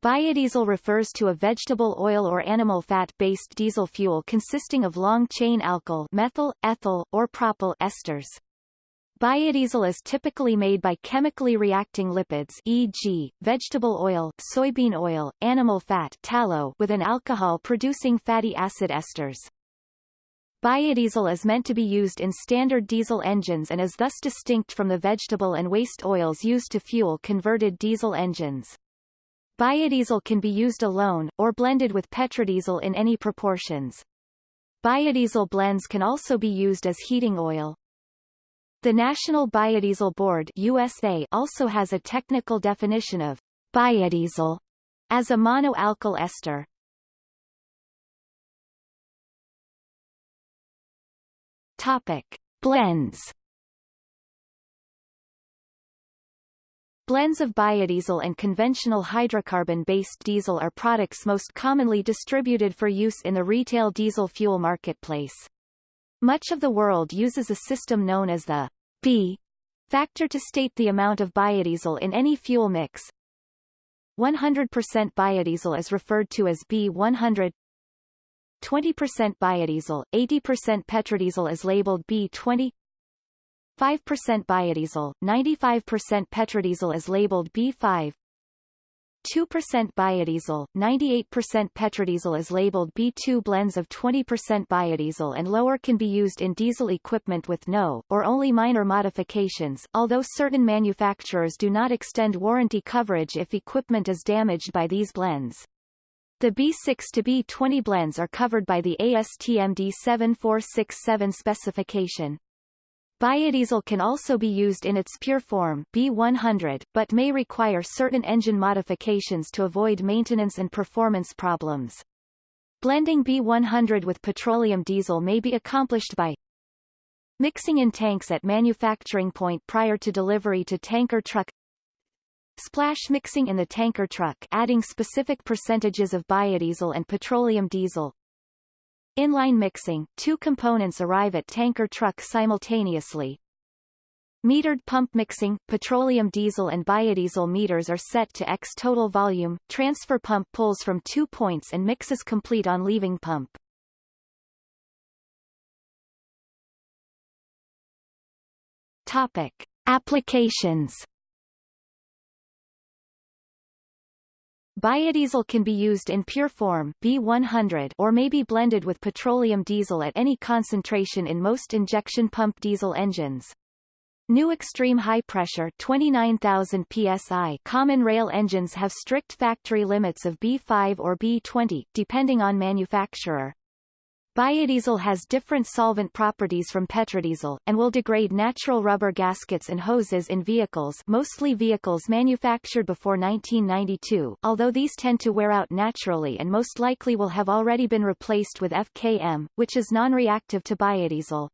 Biodiesel refers to a vegetable oil or animal fat-based diesel fuel consisting of long-chain alkyl methyl, ethyl, or propyl esters. Biodiesel is typically made by chemically reacting lipids e.g., vegetable oil, soybean oil, animal fat tallow with an alcohol-producing fatty acid esters. Biodiesel is meant to be used in standard diesel engines and is thus distinct from the vegetable and waste oils used to fuel converted diesel engines. Biodiesel can be used alone, or blended with petrodiesel in any proportions. Biodiesel blends can also be used as heating oil. The National Biodiesel Board USA also has a technical definition of biodiesel as a monoalkyl ester. Topic. Blends Blends of biodiesel and conventional hydrocarbon-based diesel are products most commonly distributed for use in the retail diesel fuel marketplace. Much of the world uses a system known as the B factor to state the amount of biodiesel in any fuel mix. 100% biodiesel is referred to as B100 20% biodiesel, 80% petrodiesel is labeled B20 5% biodiesel, 95% petrodiesel is labeled B5 2% biodiesel, 98% petrodiesel is labeled B2 blends of 20% biodiesel and lower can be used in diesel equipment with no, or only minor modifications, although certain manufacturers do not extend warranty coverage if equipment is damaged by these blends. The B6 to B20 blends are covered by the ASTM D7467 specification. Biodiesel can also be used in its pure form B100, but may require certain engine modifications to avoid maintenance and performance problems. Blending B100 with petroleum diesel may be accomplished by mixing in tanks at manufacturing point prior to delivery to tanker truck Splash mixing in the tanker truck adding specific percentages of biodiesel and petroleum diesel. Inline mixing, two components arrive at tanker truck simultaneously. Metered pump mixing, petroleum diesel and biodiesel meters are set to X total volume, transfer pump pulls from two points and mixes complete on leaving pump. Topic. Applications Biodiesel can be used in pure form B100 or may be blended with petroleum diesel at any concentration in most injection pump diesel engines. New extreme high pressure 29,000 psi common rail engines have strict factory limits of B5 or B20 depending on manufacturer. Biodiesel has different solvent properties from petrodiesel, and will degrade natural rubber gaskets and hoses in vehicles mostly vehicles manufactured before 1992, although these tend to wear out naturally and most likely will have already been replaced with FKM, which is non-reactive to biodiesel.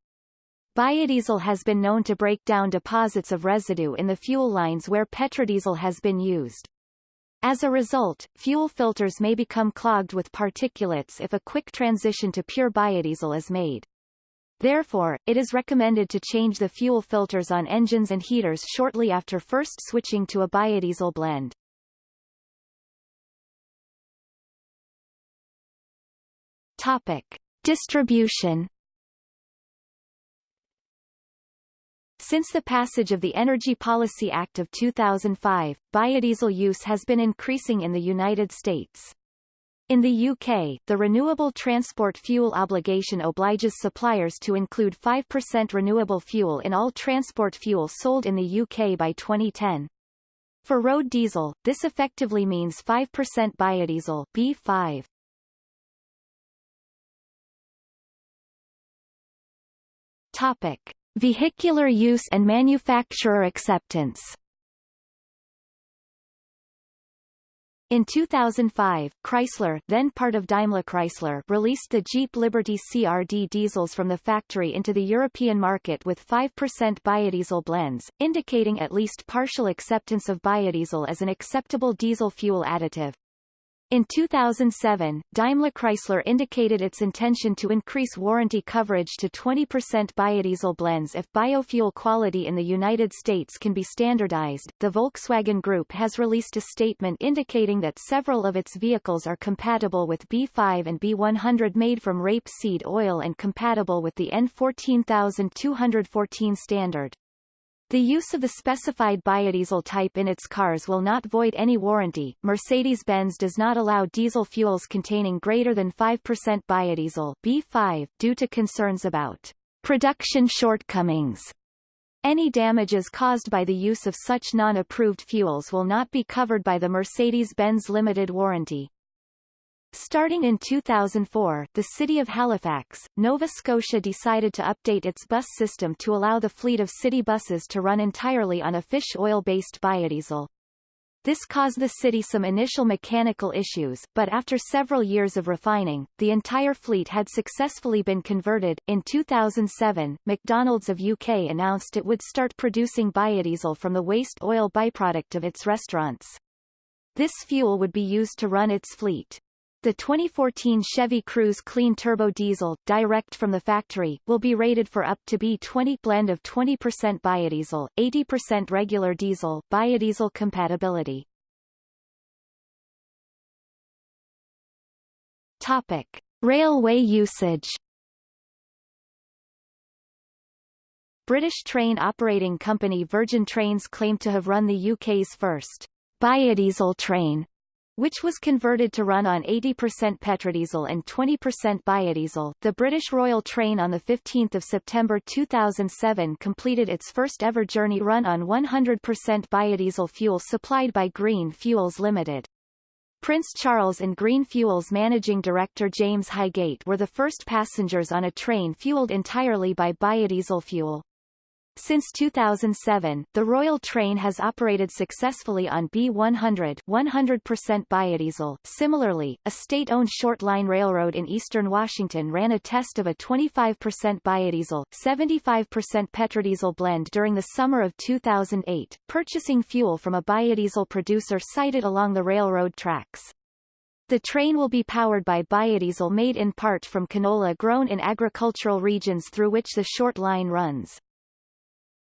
Biodiesel has been known to break down deposits of residue in the fuel lines where petrodiesel has been used. As a result, fuel filters may become clogged with particulates if a quick transition to pure biodiesel is made. Therefore, it is recommended to change the fuel filters on engines and heaters shortly after first switching to a biodiesel blend. Topic. Distribution Since the passage of the Energy Policy Act of 2005, biodiesel use has been increasing in the United States. In the UK, the Renewable Transport Fuel Obligation obliges suppliers to include 5% renewable fuel in all transport fuel sold in the UK by 2010. For road diesel, this effectively means 5% biodiesel B5. Topic. Vehicular use and manufacturer acceptance In 2005, Chrysler, then part of Daimler Chrysler, released the Jeep Liberty CRD diesels from the factory into the European market with 5% biodiesel blends, indicating at least partial acceptance of biodiesel as an acceptable diesel fuel additive. In 2007, Daimler-Chrysler indicated its intention to increase warranty coverage to 20% biodiesel blends if biofuel quality in the United States can be standardized. The Volkswagen Group has released a statement indicating that several of its vehicles are compatible with B5 and B100 made from rapeseed oil and compatible with the N14214 standard. The use of the specified biodiesel type in its cars will not void any warranty. Mercedes-Benz does not allow diesel fuels containing greater than 5% biodiesel B5 due to concerns about production shortcomings. Any damages caused by the use of such non-approved fuels will not be covered by the Mercedes-Benz limited warranty. Starting in 2004, the city of Halifax, Nova Scotia decided to update its bus system to allow the fleet of city buses to run entirely on a fish oil-based biodiesel. This caused the city some initial mechanical issues, but after several years of refining, the entire fleet had successfully been converted. In 2007, McDonald's of UK announced it would start producing biodiesel from the waste oil byproduct of its restaurants. This fuel would be used to run its fleet. The 2014 Chevy Cruze Clean Turbo Diesel, direct from the factory, will be rated for up to B20 blend of 20% biodiesel, 80% regular diesel biodiesel compatibility. Topic. Railway usage British train operating company Virgin Trains claimed to have run the UK's first biodiesel train which was converted to run on 80% petrodiesel and 20% biodiesel. The British Royal Train on 15 September 2007 completed its first ever journey run on 100% biodiesel fuel supplied by Green Fuels Limited. Prince Charles and Green Fuels managing director James Hygate were the first passengers on a train fueled entirely by biodiesel fuel. Since 2007, the Royal Train has operated successfully on B100 100% biodiesel. Similarly, a state-owned short-line railroad in eastern Washington ran a test of a 25% biodiesel 75% petrodiesel blend during the summer of 2008, purchasing fuel from a biodiesel producer sited along the railroad tracks. The train will be powered by biodiesel made in part from canola grown in agricultural regions through which the short line runs.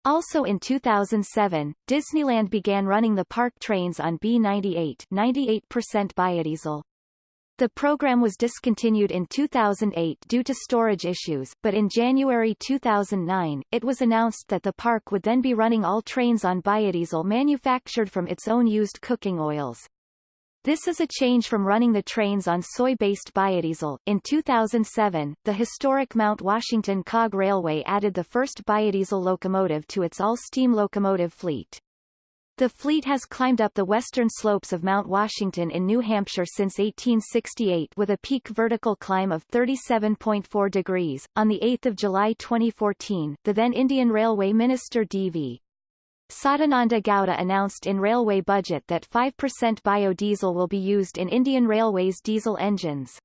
Also in 2007, Disneyland began running the park trains on B98 98% biodiesel. The program was discontinued in 2008 due to storage issues, but in January 2009, it was announced that the park would then be running all trains on biodiesel manufactured from its own used cooking oils. This is a change from running the trains on soy-based biodiesel. In 2007, the historic Mount Washington Cog Railway added the first biodiesel locomotive to its all-steam locomotive fleet. The fleet has climbed up the western slopes of Mount Washington in New Hampshire since 1868 with a peak vertical climb of 37.4 degrees. On 8 July 2014, the then Indian Railway Minister D.V. Sadananda Gowda announced in railway budget that 5% biodiesel will be used in Indian Railways diesel engines.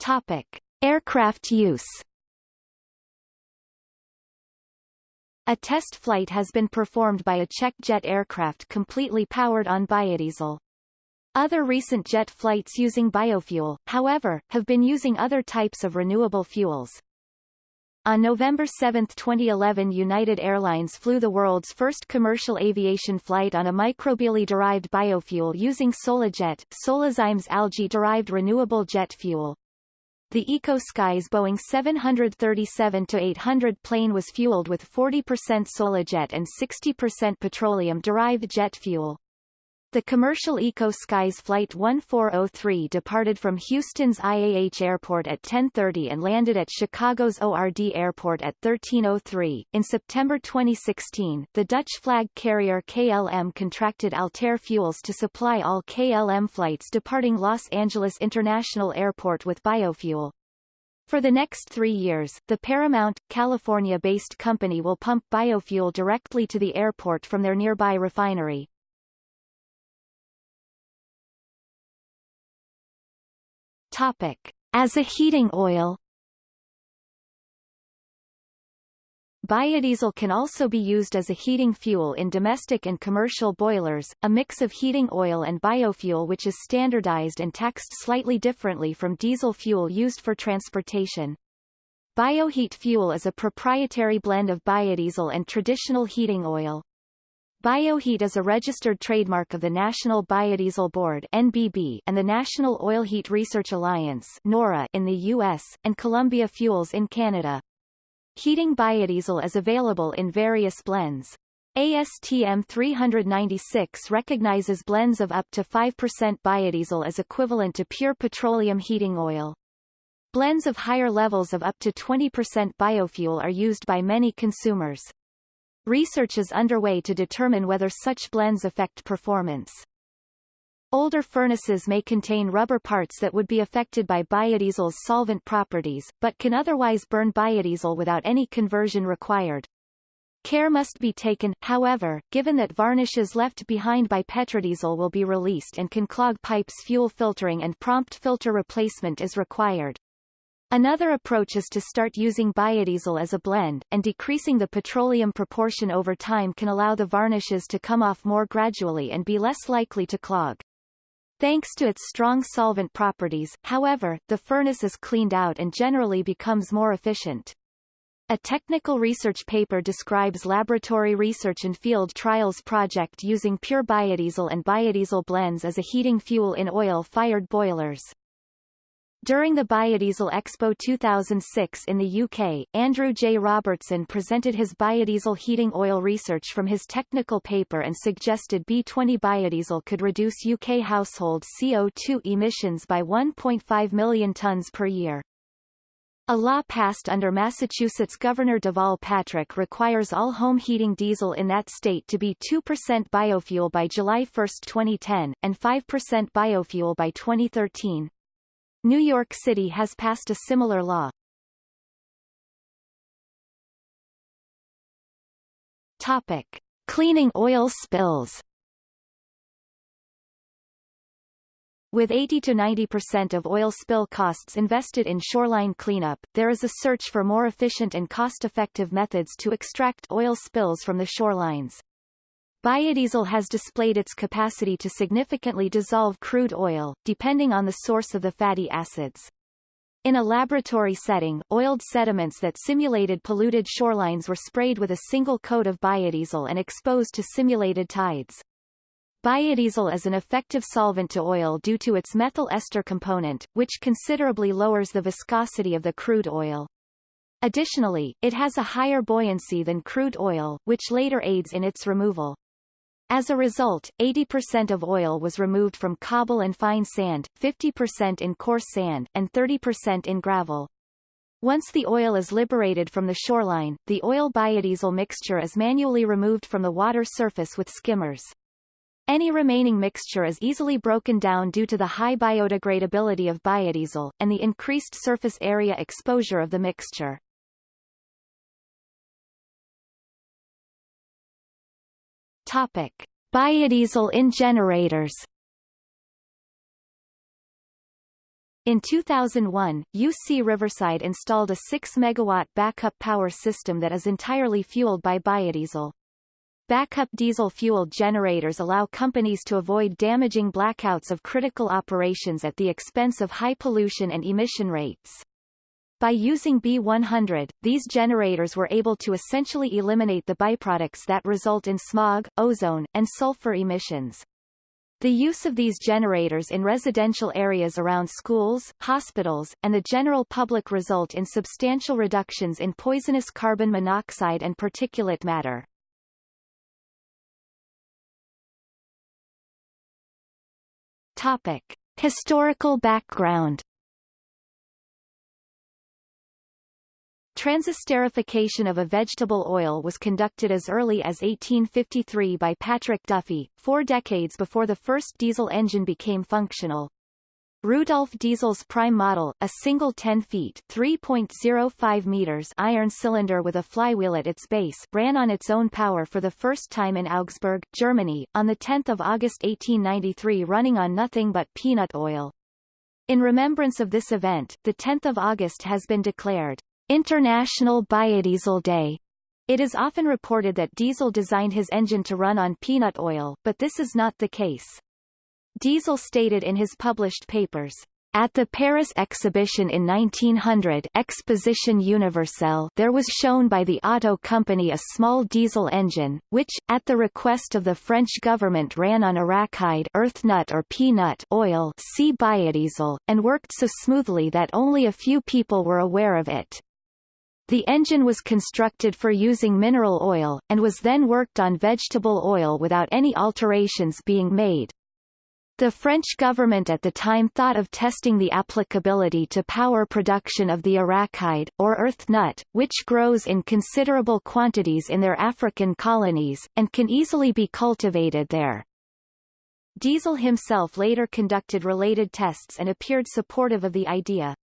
Topic. Aircraft use A test flight has been performed by a Czech jet aircraft completely powered on biodiesel. Other recent jet flights using biofuel, however, have been using other types of renewable fuels. On November 7, 2011 United Airlines flew the world's first commercial aviation flight on a microbially-derived biofuel using Solajet, Solazyme's algae-derived renewable jet fuel. The Eco-Skies Boeing 737-800 plane was fueled with 40% Solajet and 60% petroleum-derived jet fuel. The commercial Eco Skies Flight 1403 departed from Houston's IAH Airport at 10:30 and landed at Chicago's ORD Airport at 13:03. In September 2016, the Dutch flag carrier KLM contracted Altair Fuels to supply all KLM flights departing Los Angeles International Airport with biofuel. For the next three years, the Paramount, California-based company will pump biofuel directly to the airport from their nearby refinery. Topic. As a heating oil Biodiesel can also be used as a heating fuel in domestic and commercial boilers, a mix of heating oil and biofuel which is standardized and taxed slightly differently from diesel fuel used for transportation. Bioheat fuel is a proprietary blend of biodiesel and traditional heating oil. Bioheat is a registered trademark of the National Biodiesel Board NBB and the National Oil Heat Research Alliance NORA in the US, and Columbia Fuels in Canada. Heating biodiesel is available in various blends. ASTM 396 recognizes blends of up to 5% biodiesel as equivalent to pure petroleum heating oil. Blends of higher levels of up to 20% biofuel are used by many consumers. Research is underway to determine whether such blends affect performance. Older furnaces may contain rubber parts that would be affected by biodiesel's solvent properties, but can otherwise burn biodiesel without any conversion required. Care must be taken, however, given that varnishes left behind by petrodiesel will be released and can clog pipes fuel filtering and prompt filter replacement is required. Another approach is to start using biodiesel as a blend, and decreasing the petroleum proportion over time can allow the varnishes to come off more gradually and be less likely to clog. Thanks to its strong solvent properties, however, the furnace is cleaned out and generally becomes more efficient. A technical research paper describes laboratory research and field trials project using pure biodiesel and biodiesel blends as a heating fuel in oil-fired boilers. During the Biodiesel Expo 2006 in the UK, Andrew J. Robertson presented his biodiesel heating oil research from his technical paper and suggested B20 biodiesel could reduce UK household CO2 emissions by 1.5 million tonnes per year. A law passed under Massachusetts Governor Deval Patrick requires all home heating diesel in that state to be 2% biofuel by July 1, 2010, and 5% biofuel by 2013. New York City has passed a similar law. Topic. Cleaning oil spills With 80 to 90% of oil spill costs invested in shoreline cleanup, there is a search for more efficient and cost-effective methods to extract oil spills from the shorelines. Biodiesel has displayed its capacity to significantly dissolve crude oil, depending on the source of the fatty acids. In a laboratory setting, oiled sediments that simulated polluted shorelines were sprayed with a single coat of biodiesel and exposed to simulated tides. Biodiesel is an effective solvent to oil due to its methyl ester component, which considerably lowers the viscosity of the crude oil. Additionally, it has a higher buoyancy than crude oil, which later aids in its removal. As a result, 80% of oil was removed from cobble and fine sand, 50% in coarse sand, and 30% in gravel. Once the oil is liberated from the shoreline, the oil biodiesel mixture is manually removed from the water surface with skimmers. Any remaining mixture is easily broken down due to the high biodegradability of biodiesel, and the increased surface area exposure of the mixture. Topic. Biodiesel in generators In 2001, UC Riverside installed a 6-megawatt backup power system that is entirely fueled by biodiesel. Backup diesel-fueled generators allow companies to avoid damaging blackouts of critical operations at the expense of high pollution and emission rates. By using B100, these generators were able to essentially eliminate the byproducts that result in smog, ozone, and sulfur emissions. The use of these generators in residential areas around schools, hospitals, and the general public result in substantial reductions in poisonous carbon monoxide and particulate matter. Topic. Historical background Transesterification of a vegetable oil was conducted as early as 1853 by Patrick Duffy, four decades before the first diesel engine became functional. Rudolf Diesel's prime model, a single 10 feet 3.05 meters iron cylinder with a flywheel at its base, ran on its own power for the first time in Augsburg, Germany, on 10 August 1893 running on nothing but peanut oil. In remembrance of this event, the 10th of August has been declared International Biodiesel Day It is often reported that Diesel designed his engine to run on peanut oil, but this is not the case. Diesel stated in his published papers, at the Paris exhibition in 1900 Exposition Universelle there was shown by the Otto Company a small diesel engine, which, at the request of the French government ran on arachide earth nut or peanut oil see biodiesel, and worked so smoothly that only a few people were aware of it. The engine was constructed for using mineral oil, and was then worked on vegetable oil without any alterations being made. The French government at the time thought of testing the applicability to power production of the arachide, or earth nut, which grows in considerable quantities in their African colonies, and can easily be cultivated there. Diesel himself later conducted related tests and appeared supportive of the idea.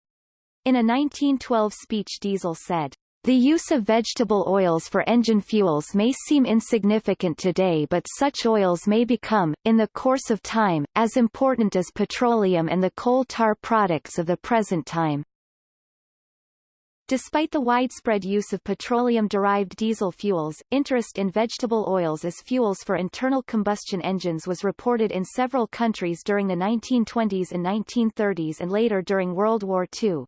In a 1912 speech Diesel said, the use of vegetable oils for engine fuels may seem insignificant today but such oils may become, in the course of time, as important as petroleum and the coal tar products of the present time. Despite the widespread use of petroleum-derived diesel fuels, interest in vegetable oils as fuels for internal combustion engines was reported in several countries during the 1920s and 1930s and later during World War II.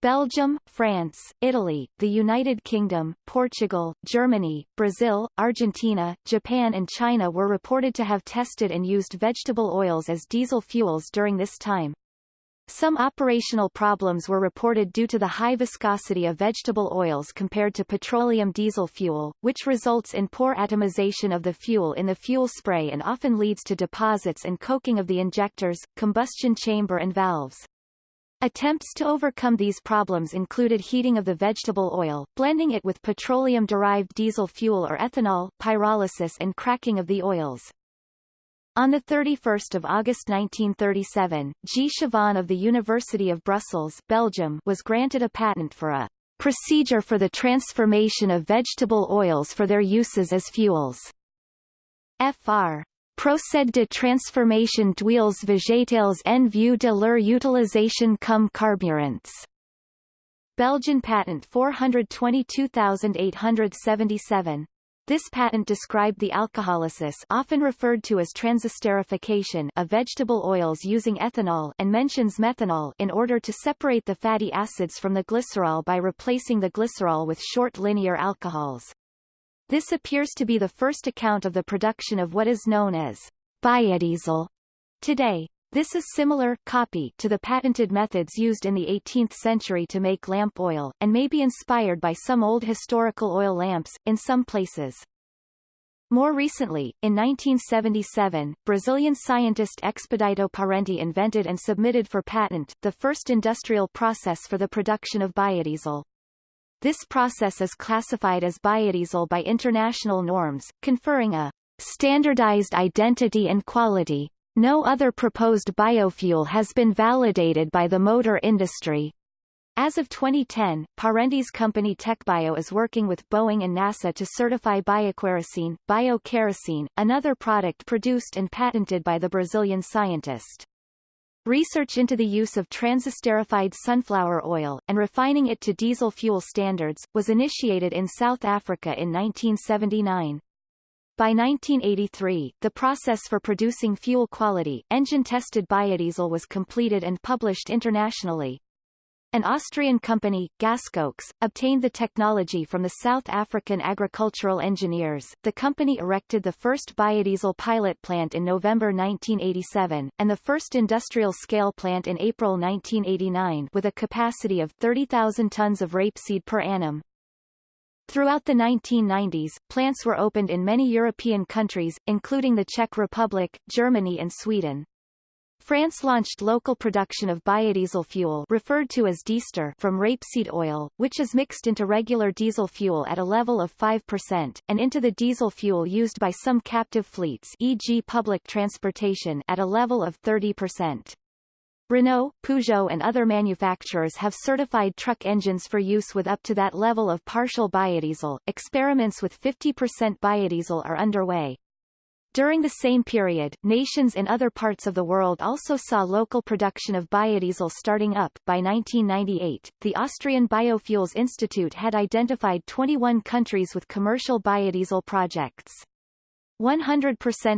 Belgium, France, Italy, the United Kingdom, Portugal, Germany, Brazil, Argentina, Japan and China were reported to have tested and used vegetable oils as diesel fuels during this time. Some operational problems were reported due to the high viscosity of vegetable oils compared to petroleum diesel fuel, which results in poor atomization of the fuel in the fuel spray and often leads to deposits and coking of the injectors, combustion chamber and valves. Attempts to overcome these problems included heating of the vegetable oil, blending it with petroleum-derived diesel fuel or ethanol, pyrolysis and cracking of the oils. On 31 August 1937, G. Chavanne of the University of Brussels Belgium was granted a patent for a procedure for the transformation of vegetable oils for their uses as fuels. Fr. Procède de transformation d'huiles végétales en vue de leur utilisation comme carburants. Belgian patent 422877. This patent described the alcoholysis often referred to as transesterification of vegetable oils using ethanol and mentions methanol in order to separate the fatty acids from the glycerol by replacing the glycerol with short linear alcohols. This appears to be the first account of the production of what is known as biodiesel. Today, this is similar copy to the patented methods used in the 18th century to make lamp oil, and may be inspired by some old historical oil lamps, in some places. More recently, in 1977, Brazilian scientist Expedito Parente invented and submitted for patent, the first industrial process for the production of biodiesel. This process is classified as biodiesel by international norms, conferring a standardized identity and quality. No other proposed biofuel has been validated by the motor industry. As of 2010, Parente's company Tecbio is working with Boeing and NASA to certify biokerosene, biokerosene, another product produced and patented by the Brazilian scientist. Research into the use of transesterified sunflower oil, and refining it to diesel fuel standards, was initiated in South Africa in 1979. By 1983, the process for producing fuel-quality, engine-tested biodiesel was completed and published internationally. An Austrian company, Gaskoks, obtained the technology from the South African agricultural engineers. The company erected the first biodiesel pilot plant in November 1987, and the first industrial-scale plant in April 1989 with a capacity of 30,000 tons of rapeseed per annum. Throughout the 1990s, plants were opened in many European countries, including the Czech Republic, Germany and Sweden. France launched local production of biodiesel fuel referred to as Diester from rapeseed oil, which is mixed into regular diesel fuel at a level of 5%, and into the diesel fuel used by some captive fleets e.g. public transportation at a level of 30%. Renault, Peugeot and other manufacturers have certified truck engines for use with up to that level of partial biodiesel. Experiments with 50% biodiesel are underway. During the same period, nations in other parts of the world also saw local production of biodiesel starting up. By 1998, the Austrian Biofuels Institute had identified 21 countries with commercial biodiesel projects. 100%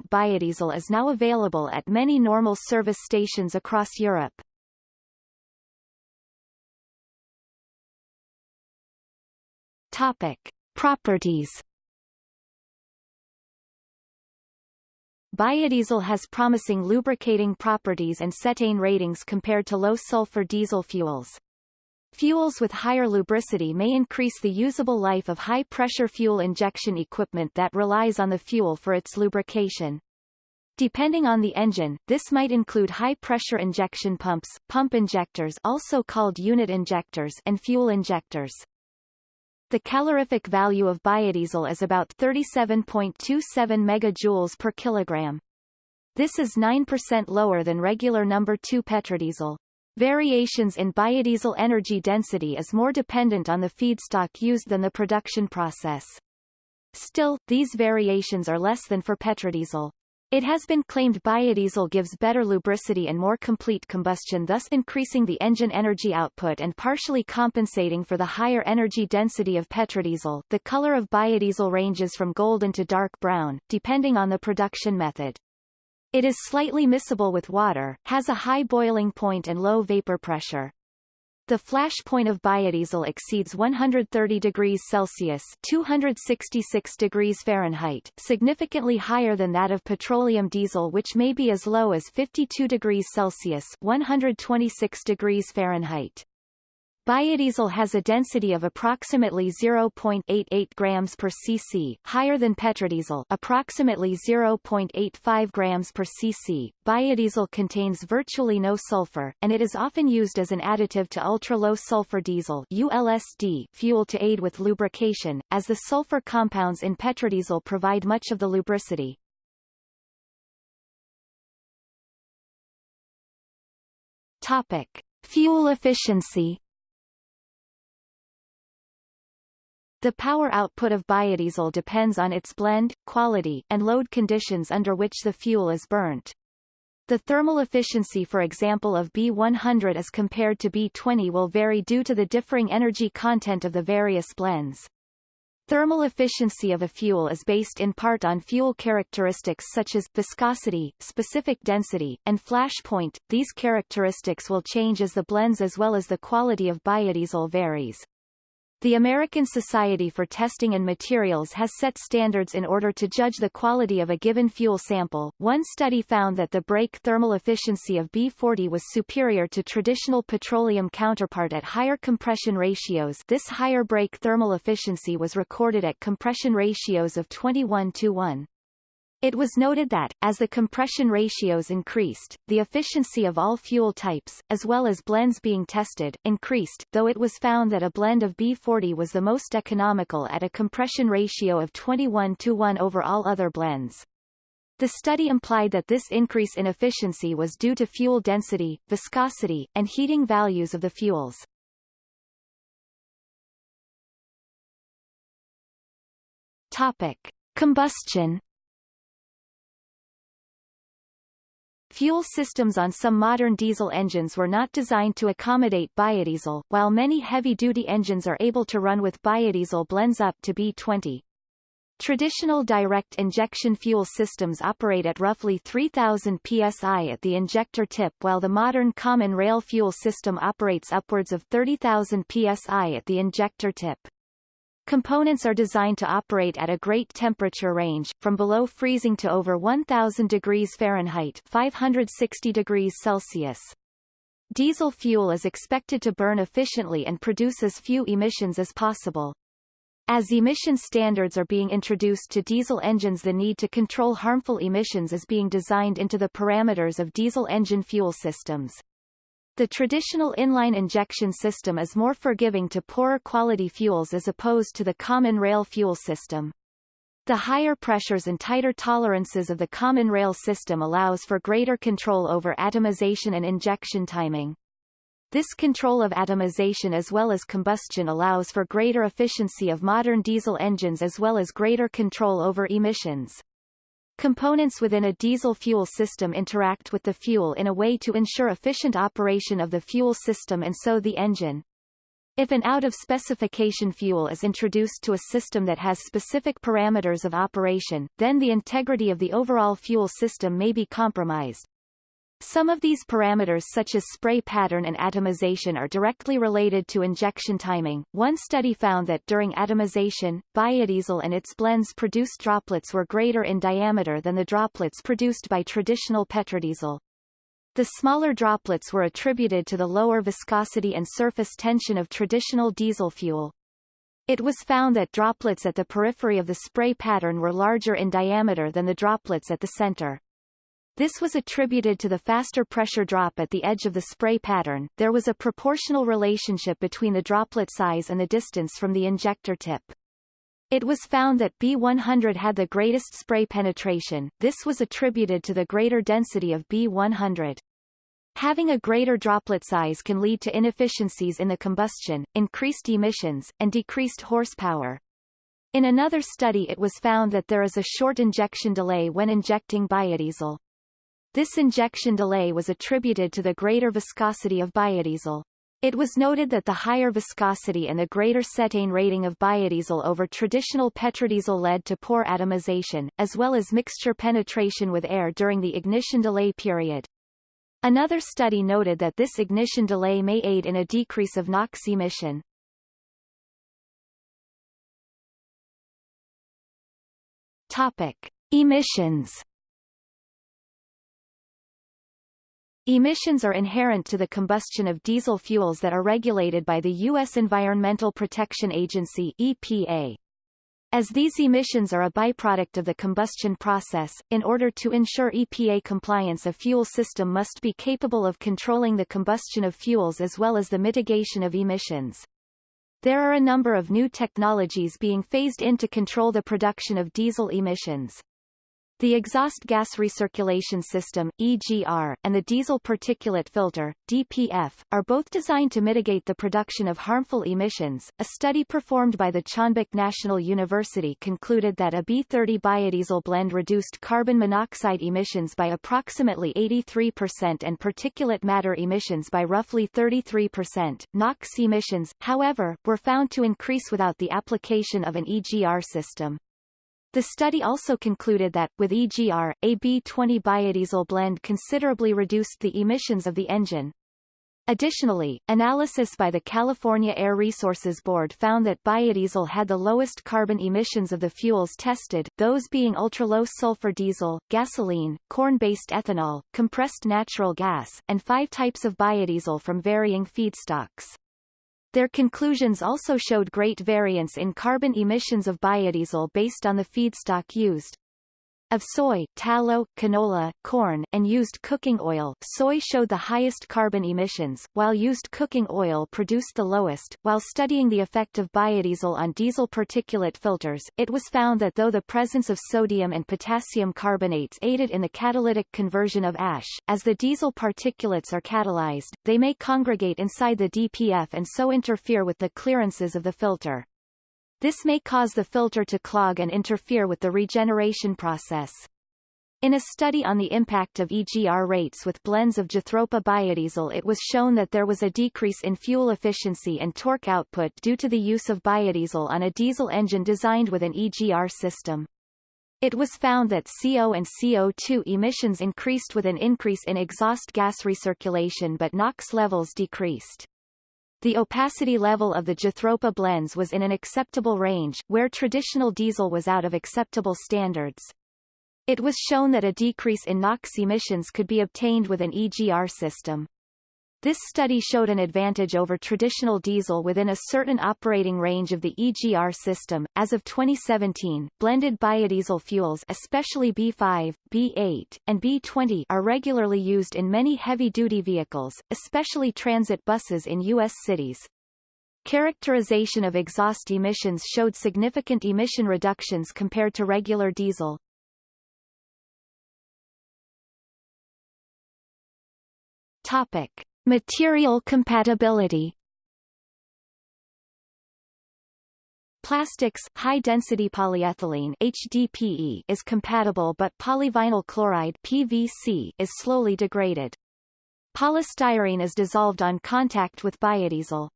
biodiesel is now available at many normal service stations across Europe. Topic. Properties Biodiesel has promising lubricating properties and cetane ratings compared to low-sulfur diesel fuels. Fuels with higher lubricity may increase the usable life of high-pressure fuel injection equipment that relies on the fuel for its lubrication. Depending on the engine, this might include high-pressure injection pumps, pump injectors also called unit injectors and fuel injectors. The calorific value of biodiesel is about 37.27 megajoules per kilogram. This is 9% lower than regular number 2 petrodiesel. Variations in biodiesel energy density is more dependent on the feedstock used than the production process. Still, these variations are less than for petrodiesel. It has been claimed biodiesel gives better lubricity and more complete combustion thus increasing the engine energy output and partially compensating for the higher energy density of petrodiesel. The color of biodiesel ranges from golden to dark brown, depending on the production method. It is slightly miscible with water, has a high boiling point and low vapor pressure. The flash point of biodiesel exceeds 130 degrees Celsius 266 degrees Fahrenheit, significantly higher than that of petroleum diesel which may be as low as 52 degrees Celsius 126 degrees Fahrenheit. Biodiesel has a density of approximately 0.88 grams per cc, higher than petrodiesel approximately 0.85 grams per cc. Biodiesel contains virtually no sulfur, and it is often used as an additive to ultra-low sulfur diesel ULSD fuel to aid with lubrication, as the sulfur compounds in petrodiesel provide much of the lubricity. Topic. Fuel efficiency The power output of biodiesel depends on its blend, quality, and load conditions under which the fuel is burnt. The thermal efficiency for example of B100 as compared to B20 will vary due to the differing energy content of the various blends. Thermal efficiency of a fuel is based in part on fuel characteristics such as viscosity, specific density, and flash point. These characteristics will change as the blends as well as the quality of biodiesel varies. The American Society for Testing and Materials has set standards in order to judge the quality of a given fuel sample. One study found that the brake thermal efficiency of B40 was superior to traditional petroleum counterpart at higher compression ratios. This higher brake thermal efficiency was recorded at compression ratios of 21 to 1. It was noted that, as the compression ratios increased, the efficiency of all fuel types, as well as blends being tested, increased, though it was found that a blend of B40 was the most economical at a compression ratio of 21 to 1 over all other blends. The study implied that this increase in efficiency was due to fuel density, viscosity, and heating values of the fuels. Topic. Combustion Fuel systems on some modern diesel engines were not designed to accommodate biodiesel, while many heavy-duty engines are able to run with biodiesel blends up to B20. Traditional direct injection fuel systems operate at roughly 3000 psi at the injector tip while the modern common rail fuel system operates upwards of 30,000 psi at the injector tip. Components are designed to operate at a great temperature range, from below freezing to over 1000 degrees Fahrenheit 560 degrees Celsius. Diesel fuel is expected to burn efficiently and produce as few emissions as possible. As emission standards are being introduced to diesel engines the need to control harmful emissions is being designed into the parameters of diesel engine fuel systems. The traditional inline injection system is more forgiving to poorer quality fuels as opposed to the common rail fuel system. The higher pressures and tighter tolerances of the common rail system allows for greater control over atomization and injection timing. This control of atomization as well as combustion allows for greater efficiency of modern diesel engines as well as greater control over emissions. Components within a diesel fuel system interact with the fuel in a way to ensure efficient operation of the fuel system and so the engine. If an out-of-specification fuel is introduced to a system that has specific parameters of operation, then the integrity of the overall fuel system may be compromised. Some of these parameters such as spray pattern and atomization are directly related to injection timing. One study found that during atomization, biodiesel and its blends produced droplets were greater in diameter than the droplets produced by traditional petrodiesel. The smaller droplets were attributed to the lower viscosity and surface tension of traditional diesel fuel. It was found that droplets at the periphery of the spray pattern were larger in diameter than the droplets at the center. This was attributed to the faster pressure drop at the edge of the spray pattern. There was a proportional relationship between the droplet size and the distance from the injector tip. It was found that B100 had the greatest spray penetration, this was attributed to the greater density of B100. Having a greater droplet size can lead to inefficiencies in the combustion, increased emissions, and decreased horsepower. In another study it was found that there is a short injection delay when injecting biodiesel. This injection delay was attributed to the greater viscosity of biodiesel. It was noted that the higher viscosity and the greater cetane rating of biodiesel over traditional petrodiesel led to poor atomization, as well as mixture penetration with air during the ignition delay period. Another study noted that this ignition delay may aid in a decrease of NOx emission. Topic. Emissions Emissions are inherent to the combustion of diesel fuels that are regulated by the U.S. Environmental Protection Agency EPA. As these emissions are a byproduct of the combustion process, in order to ensure EPA compliance a fuel system must be capable of controlling the combustion of fuels as well as the mitigation of emissions. There are a number of new technologies being phased in to control the production of diesel emissions. The exhaust gas recirculation system EGR, and the diesel particulate filter DPF, are both designed to mitigate the production of harmful emissions. A study performed by the Chonbuk National University concluded that a B30 biodiesel blend reduced carbon monoxide emissions by approximately 83% and particulate matter emissions by roughly 33%. NOx emissions, however, were found to increase without the application of an EGR system. The study also concluded that, with EGR, a B20 biodiesel blend considerably reduced the emissions of the engine. Additionally, analysis by the California Air Resources Board found that biodiesel had the lowest carbon emissions of the fuels tested, those being ultra-low sulfur diesel, gasoline, corn-based ethanol, compressed natural gas, and five types of biodiesel from varying feedstocks. Their conclusions also showed great variance in carbon emissions of biodiesel based on the feedstock used. Of soy, tallow, canola, corn, and used cooking oil, soy showed the highest carbon emissions, while used cooking oil produced the lowest. While studying the effect of biodiesel on diesel particulate filters, it was found that though the presence of sodium and potassium carbonates aided in the catalytic conversion of ash, as the diesel particulates are catalyzed, they may congregate inside the DPF and so interfere with the clearances of the filter. This may cause the filter to clog and interfere with the regeneration process. In a study on the impact of EGR rates with blends of Jatropha biodiesel it was shown that there was a decrease in fuel efficiency and torque output due to the use of biodiesel on a diesel engine designed with an EGR system. It was found that CO and CO2 emissions increased with an increase in exhaust gas recirculation but NOx levels decreased. The opacity level of the Jatropha blends was in an acceptable range, where traditional diesel was out of acceptable standards. It was shown that a decrease in NOx emissions could be obtained with an EGR system. This study showed an advantage over traditional diesel within a certain operating range of the EGR system. As of 2017, blended biodiesel fuels especially B5, B8, and B20 are regularly used in many heavy-duty vehicles, especially transit buses in U.S. cities. Characterization of exhaust emissions showed significant emission reductions compared to regular diesel. Topic. Material compatibility plastics, high-density polyethylene HDPE is compatible but polyvinyl chloride PVC is slowly degraded. Polystyrene is dissolved on contact with biodiesel.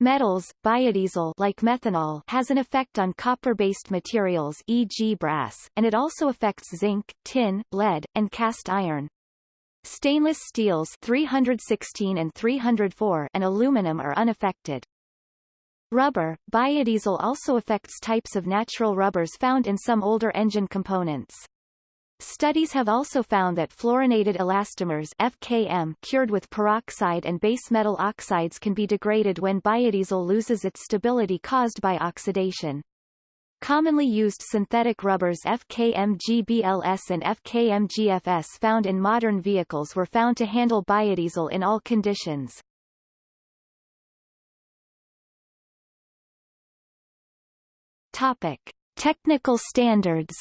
Metals, biodiesel like methanol has an effect on copper-based materials e.g. brass, and it also affects zinc, tin, lead, and cast iron. Stainless steels 316 and 304 and aluminum are unaffected. Rubber, biodiesel also affects types of natural rubbers found in some older engine components. Studies have also found that fluorinated elastomers FKM cured with peroxide and base metal oxides can be degraded when biodiesel loses its stability caused by oxidation. Commonly used synthetic rubbers FKM-GBLS and FKM-GFS found in modern vehicles were found to handle biodiesel in all conditions. Topic. Technical standards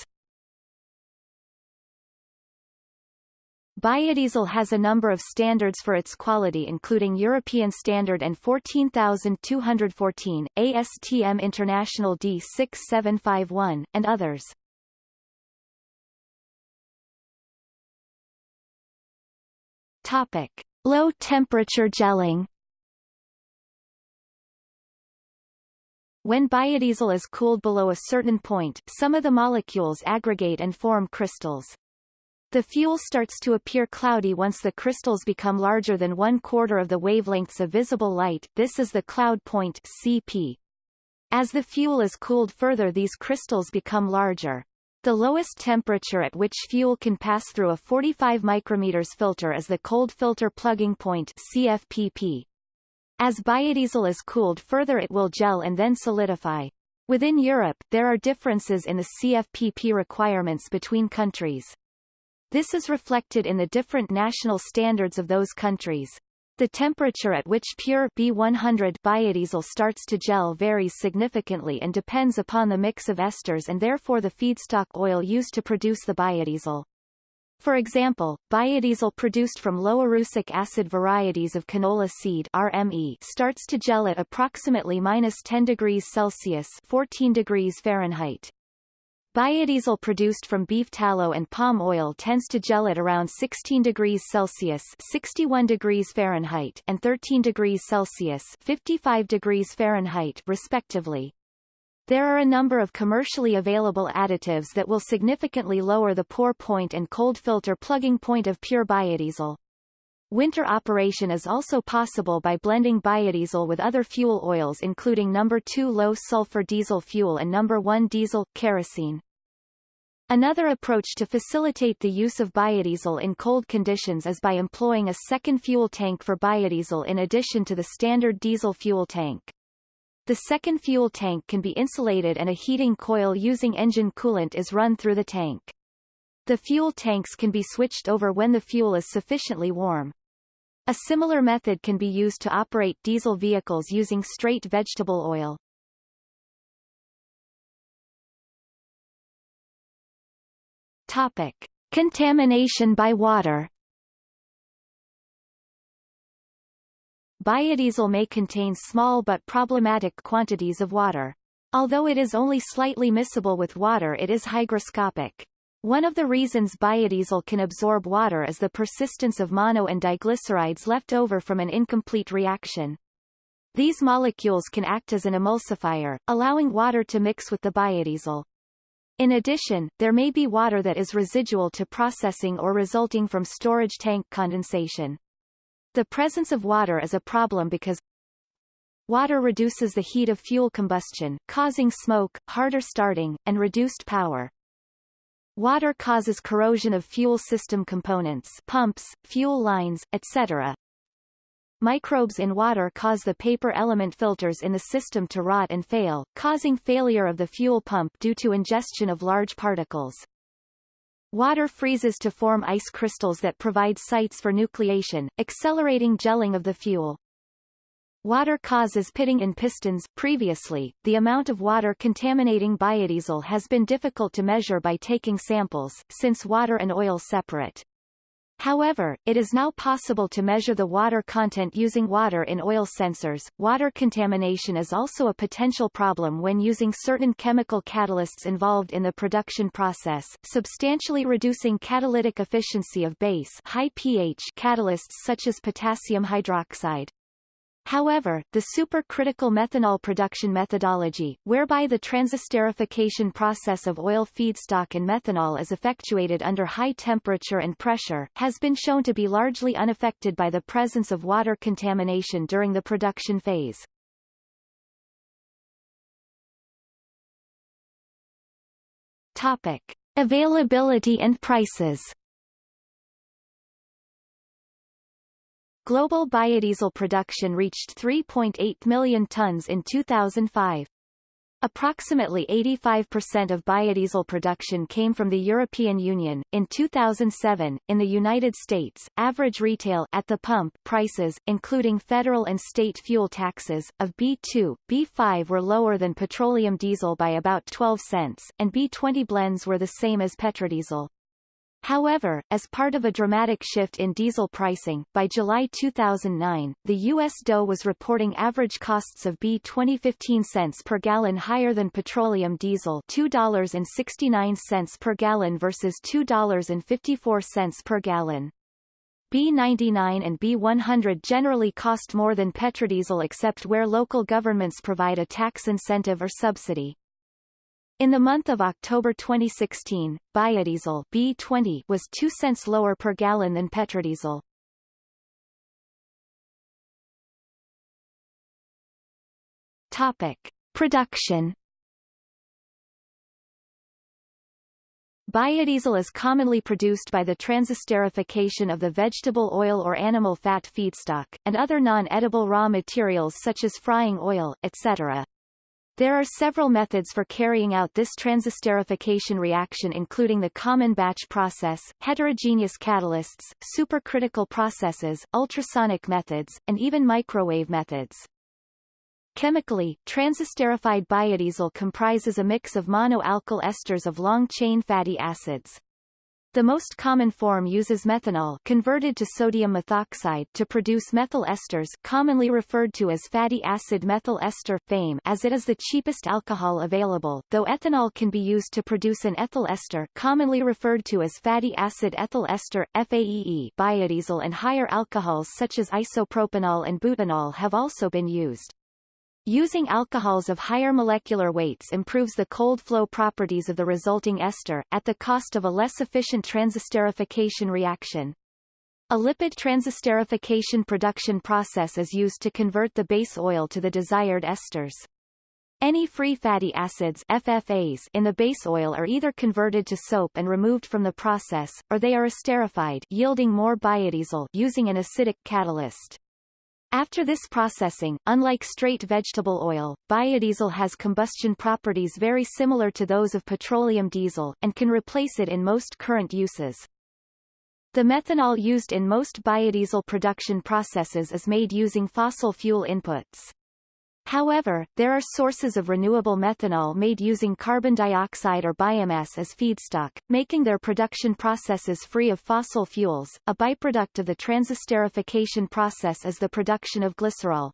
Biodiesel has a number of standards for its quality including European Standard EN 14214, ASTM International D6751, and others. Topic. Low temperature gelling When biodiesel is cooled below a certain point, some of the molecules aggregate and form crystals. The fuel starts to appear cloudy once the crystals become larger than one quarter of the wavelengths of visible light, this is the cloud point CP. As the fuel is cooled further these crystals become larger. The lowest temperature at which fuel can pass through a 45 micrometers filter is the cold filter plugging point CFPP. As biodiesel is cooled further it will gel and then solidify. Within Europe, there are differences in the CFPP requirements between countries. This is reflected in the different national standards of those countries. The temperature at which pure B100 biodiesel starts to gel varies significantly and depends upon the mix of esters and therefore the feedstock oil used to produce the biodiesel. For example, biodiesel produced from low erucic acid varieties of canola seed RME starts to gel at approximately minus 10 degrees Celsius 14 degrees Fahrenheit. Biodiesel produced from beef tallow and palm oil tends to gel at around 16 degrees Celsius 61 degrees Fahrenheit and 13 degrees Celsius 55 degrees Fahrenheit respectively. There are a number of commercially available additives that will significantly lower the pour point and cold filter plugging point of pure biodiesel. Winter operation is also possible by blending biodiesel with other fuel oils including number 2 low sulfur diesel fuel and number 1 diesel kerosene. Another approach to facilitate the use of biodiesel in cold conditions is by employing a second fuel tank for biodiesel in addition to the standard diesel fuel tank. The second fuel tank can be insulated and a heating coil using engine coolant is run through the tank. The fuel tanks can be switched over when the fuel is sufficiently warm. A similar method can be used to operate diesel vehicles using straight vegetable oil. Topic. Contamination by water Biodiesel may contain small but problematic quantities of water. Although it is only slightly miscible with water it is hygroscopic. One of the reasons biodiesel can absorb water is the persistence of mono and diglycerides left over from an incomplete reaction. These molecules can act as an emulsifier, allowing water to mix with the biodiesel. In addition, there may be water that is residual to processing or resulting from storage tank condensation. The presence of water is a problem because water reduces the heat of fuel combustion, causing smoke, harder starting, and reduced power. Water causes corrosion of fuel system components pumps, fuel lines, etc. Microbes in water cause the paper element filters in the system to rot and fail, causing failure of the fuel pump due to ingestion of large particles. Water freezes to form ice crystals that provide sites for nucleation, accelerating gelling of the fuel. Water causes pitting in pistons. Previously, the amount of water contaminating biodiesel has been difficult to measure by taking samples, since water and oil separate. However, it is now possible to measure the water content using water in oil sensors. Water contamination is also a potential problem when using certain chemical catalysts involved in the production process, substantially reducing catalytic efficiency of base high pH catalysts such as potassium hydroxide. However, the supercritical methanol production methodology, whereby the transesterification process of oil feedstock and methanol is effectuated under high temperature and pressure, has been shown to be largely unaffected by the presence of water contamination during the production phase. Topic. Availability and prices Global biodiesel production reached 3.8 million tons in 2005. Approximately 85% of biodiesel production came from the European Union. In 2007, in the United States, average retail at the pump prices, including federal and state fuel taxes, of B2, B5 were lower than petroleum diesel by about 12 cents, and B20 blends were the same as petrodiesel. However, as part of a dramatic shift in diesel pricing, by July 2009, the U.S. DOE was reporting average costs of B 2015 cents per gallon higher than petroleum diesel $2.69 per gallon versus $2.54 per gallon. B99 and B100 generally cost more than petrodiesel except where local governments provide a tax incentive or subsidy. In the month of October 2016, biodiesel B20 was 2 cents lower per gallon than petrodiesel. Topic: Production Biodiesel is commonly produced by the transesterification of the vegetable oil or animal fat feedstock, and other non-edible raw materials such as frying oil, etc. There are several methods for carrying out this transesterification reaction including the common batch process, heterogeneous catalysts, supercritical processes, ultrasonic methods, and even microwave methods. Chemically, transesterified biodiesel comprises a mix of monoalkyl esters of long-chain fatty acids. The most common form uses methanol converted to sodium methoxide to produce methyl esters commonly referred to as fatty acid methyl ester FAME as it is the cheapest alcohol available, though ethanol can be used to produce an ethyl ester commonly referred to as fatty acid ethyl ester FAEE biodiesel and higher alcohols such as isopropanol and butanol have also been used. Using alcohols of higher molecular weights improves the cold flow properties of the resulting ester, at the cost of a less efficient transesterification reaction. A lipid transesterification production process is used to convert the base oil to the desired esters. Any free fatty acids FFAs in the base oil are either converted to soap and removed from the process, or they are esterified yielding more biodiesel using an acidic catalyst. After this processing, unlike straight vegetable oil, biodiesel has combustion properties very similar to those of petroleum diesel, and can replace it in most current uses. The methanol used in most biodiesel production processes is made using fossil fuel inputs. However, there are sources of renewable methanol made using carbon dioxide or biomass as feedstock, making their production processes free of fossil fuels. A byproduct of the transesterification process is the production of glycerol.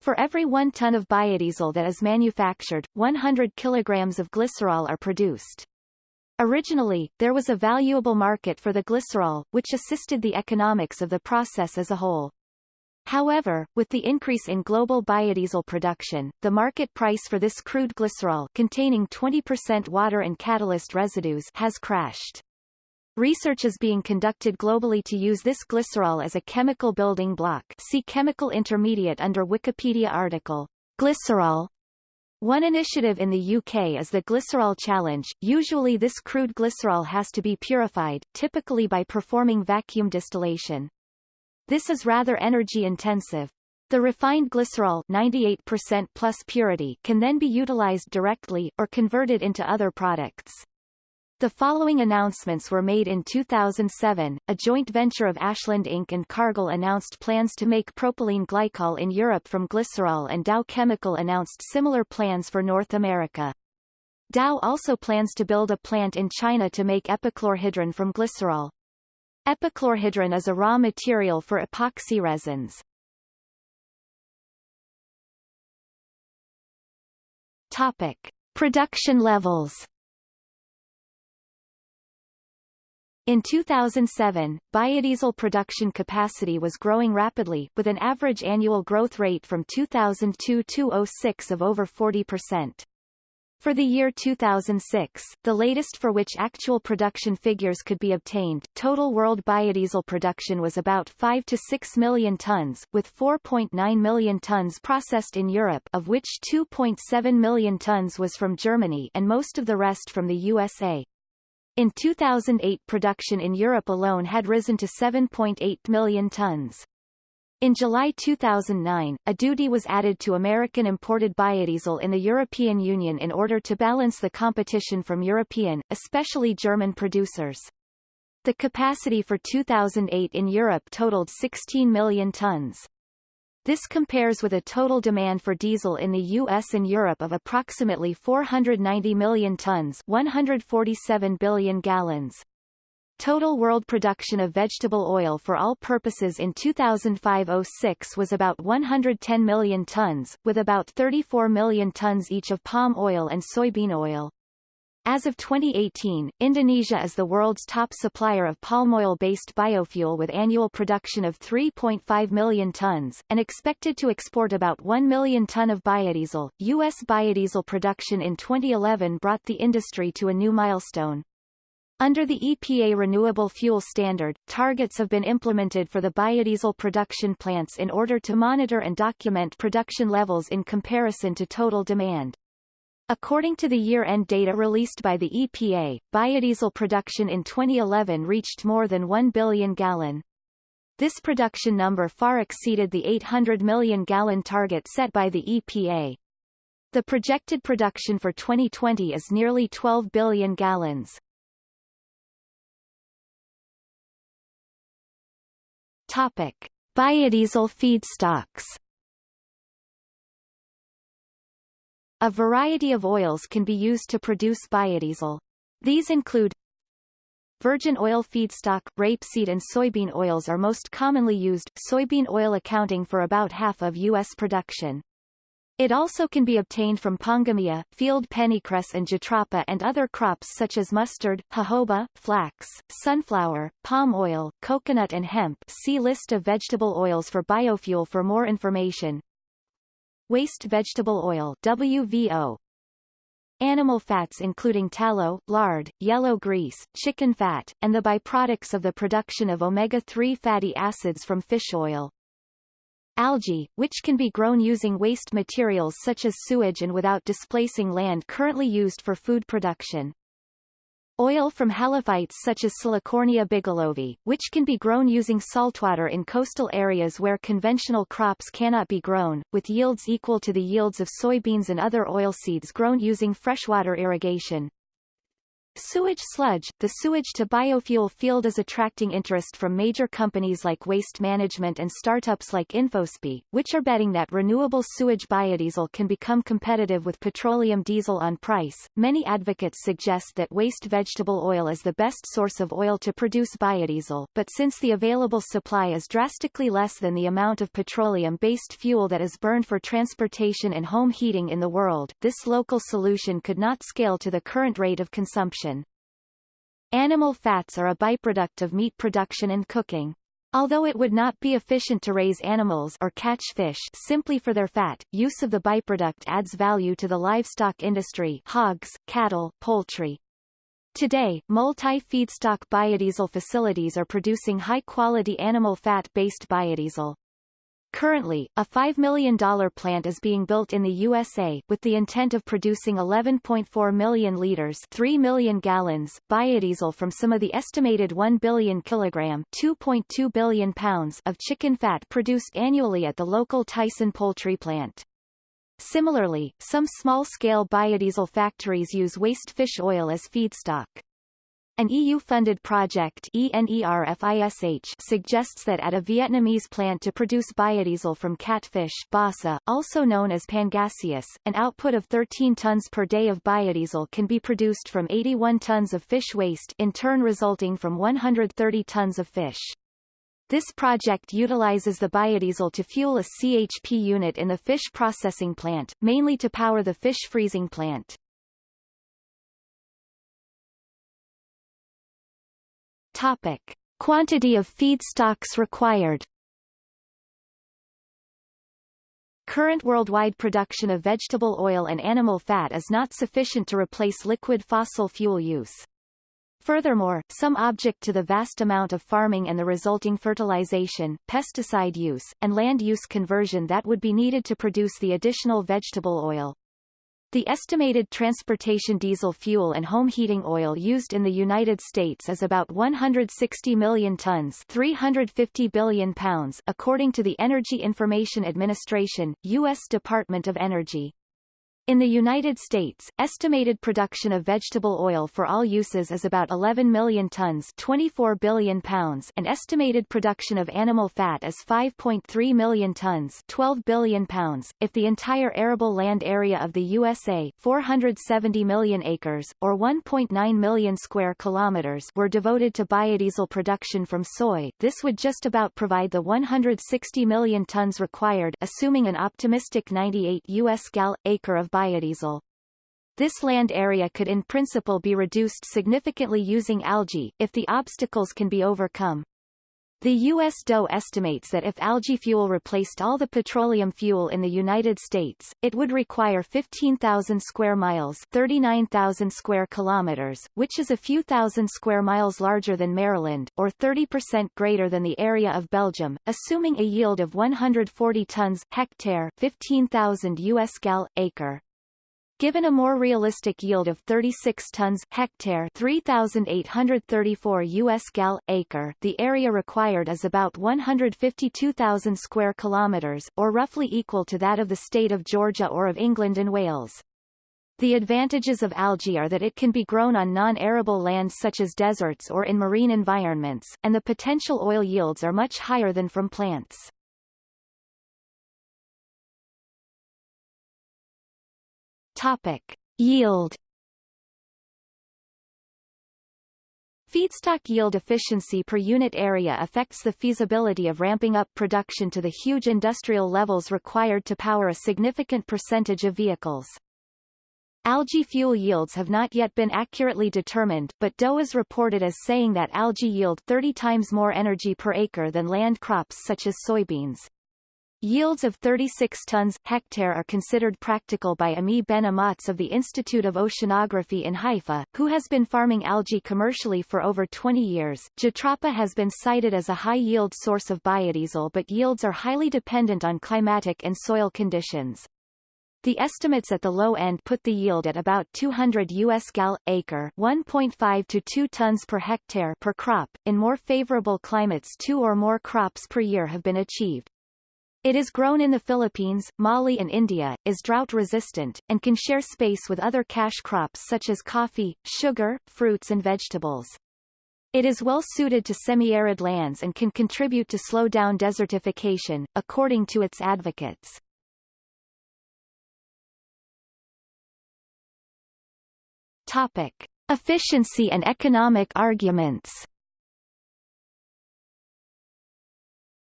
For every one ton of biodiesel that is manufactured, 100 kilograms of glycerol are produced. Originally, there was a valuable market for the glycerol, which assisted the economics of the process as a whole. However, with the increase in global biodiesel production, the market price for this crude glycerol containing 20% water and catalyst residues has crashed. Research is being conducted globally to use this glycerol as a chemical building block see chemical intermediate under Wikipedia article. Glycerol one initiative in the UK is the Glycerol Challenge. Usually this crude glycerol has to be purified, typically by performing vacuum distillation. This is rather energy-intensive. The refined glycerol 98% plus purity can then be utilized directly, or converted into other products. The following announcements were made in 2007. A joint venture of Ashland Inc. and Cargill announced plans to make propylene glycol in Europe from glycerol and Dow Chemical announced similar plans for North America. Dow also plans to build a plant in China to make epichlorhydrin from glycerol. Epichlorhydrin is a raw material for epoxy resins. Topic. Production levels In 2007, biodiesel production capacity was growing rapidly, with an average annual growth rate from 2002-06 of over 40%. For the year 2006, the latest for which actual production figures could be obtained, total world biodiesel production was about 5 to 6 million tons, with 4.9 million tons processed in Europe of which 2.7 million tons was from Germany and most of the rest from the USA. In 2008 production in Europe alone had risen to 7.8 million tons. In July 2009, a duty was added to American imported biodiesel in the European Union in order to balance the competition from European, especially German producers. The capacity for 2008 in Europe totaled 16 million tons. This compares with a total demand for diesel in the US and Europe of approximately 490 million tons 147 billion gallons. Total world production of vegetable oil for all purposes in 2005-06 was about 110 million tons, with about 34 million tons each of palm oil and soybean oil. As of 2018, Indonesia is the world's top supplier of palm oil-based biofuel with annual production of 3.5 million tons, and expected to export about 1 million ton of biodiesel. U.S. biodiesel production in 2011 brought the industry to a new milestone. Under the EPA Renewable Fuel Standard, targets have been implemented for the biodiesel production plants in order to monitor and document production levels in comparison to total demand. According to the year-end data released by the EPA, biodiesel production in 2011 reached more than 1 billion gallon. This production number far exceeded the 800 million gallon target set by the EPA. The projected production for 2020 is nearly 12 billion gallons. Topic. Biodiesel feedstocks A variety of oils can be used to produce biodiesel. These include Virgin oil feedstock, rapeseed and soybean oils are most commonly used, soybean oil accounting for about half of U.S. production. It also can be obtained from pongamia, field pennycress and jatropha and other crops such as mustard, jojoba, flax, sunflower, palm oil, coconut and hemp see list of vegetable oils for biofuel for more information. Waste vegetable oil WVO Animal fats including tallow, lard, yellow grease, chicken fat, and the byproducts of the production of omega-3 fatty acids from fish oil. Algae, which can be grown using waste materials such as sewage and without displacing land currently used for food production. Oil from halophytes such as Salicornia bigelovii, which can be grown using saltwater in coastal areas where conventional crops cannot be grown, with yields equal to the yields of soybeans and other oilseeds grown using freshwater irrigation. Sewage sludge The sewage to biofuel field is attracting interest from major companies like Waste Management and startups like InfoSpi, which are betting that renewable sewage biodiesel can become competitive with petroleum diesel on price. Many advocates suggest that waste vegetable oil is the best source of oil to produce biodiesel, but since the available supply is drastically less than the amount of petroleum-based fuel that is burned for transportation and home heating in the world, this local solution could not scale to the current rate of consumption. Animal fats are a byproduct of meat production and cooking. Although it would not be efficient to raise animals or catch fish simply for their fat, use of the byproduct adds value to the livestock industry hogs, cattle, poultry. Today, multi-feedstock biodiesel facilities are producing high-quality animal fat-based biodiesel. Currently, a $5 million plant is being built in the USA, with the intent of producing 11.4 million liters 3 million gallons biodiesel from some of the estimated 1 billion kilogram 2.2 billion pounds of chicken fat produced annually at the local Tyson poultry plant. Similarly, some small-scale biodiesel factories use waste fish oil as feedstock. An EU-funded project ENERFISH suggests that at a Vietnamese plant to produce biodiesel from catfish basa, also known as pangasius, an output of 13 tons per day of biodiesel can be produced from 81 tons of fish waste in turn resulting from 130 tons of fish. This project utilizes the biodiesel to fuel a CHP unit in the fish processing plant, mainly to power the fish freezing plant. Topic. Quantity of feedstocks required Current worldwide production of vegetable oil and animal fat is not sufficient to replace liquid fossil fuel use. Furthermore, some object to the vast amount of farming and the resulting fertilization, pesticide use, and land use conversion that would be needed to produce the additional vegetable oil. The estimated transportation diesel fuel and home heating oil used in the United States is about 160 million tons 350 billion pounds according to the Energy Information Administration, U.S. Department of Energy. In the United States, estimated production of vegetable oil for all uses is about 11 million tons 24 billion pounds and estimated production of animal fat is 5.3 million tons 12 billion pounds. If the entire arable land area of the USA 470 million acres, or 1.9 million square kilometers were devoted to biodiesel production from soy, this would just about provide the 160 million tons required assuming an optimistic 98 US gal acre of biodiesel. This land area could in principle be reduced significantly using algae, if the obstacles can be overcome. The U.S. DOE estimates that if algae fuel replaced all the petroleum fuel in the United States, it would require 15,000 square miles 39,000 square kilometers, which is a few thousand square miles larger than Maryland, or 30% greater than the area of Belgium, assuming a yield of 140 tons hectare 15,000 U.S. gal, acre. Given a more realistic yield of 36 tons hectare 3,834 US gal acre, the area required is about 152,000 square kilometers, or roughly equal to that of the state of Georgia or of England and Wales. The advantages of algae are that it can be grown on non-arable lands such as deserts or in marine environments, and the potential oil yields are much higher than from plants. Topic. Yield Feedstock yield efficiency per unit area affects the feasibility of ramping up production to the huge industrial levels required to power a significant percentage of vehicles. Algae fuel yields have not yet been accurately determined but DOE is reported as saying that algae yield 30 times more energy per acre than land crops such as soybeans. Yields of 36 tons hectare are considered practical by Ami Ben-Amotz of the Institute of Oceanography in Haifa, who has been farming algae commercially for over 20 years. Jatropha has been cited as a high-yield source of biodiesel but yields are highly dependent on climatic and soil conditions. The estimates at the low end put the yield at about 200 US gal acre, 1.5 to 2 tons per hectare per crop. In more favorable climates, two or more crops per year have been achieved. It is grown in the Philippines, Mali and India, is drought-resistant, and can share space with other cash crops such as coffee, sugar, fruits and vegetables. It is well suited to semi-arid lands and can contribute to slow down desertification, according to its advocates. Topic. Efficiency and economic arguments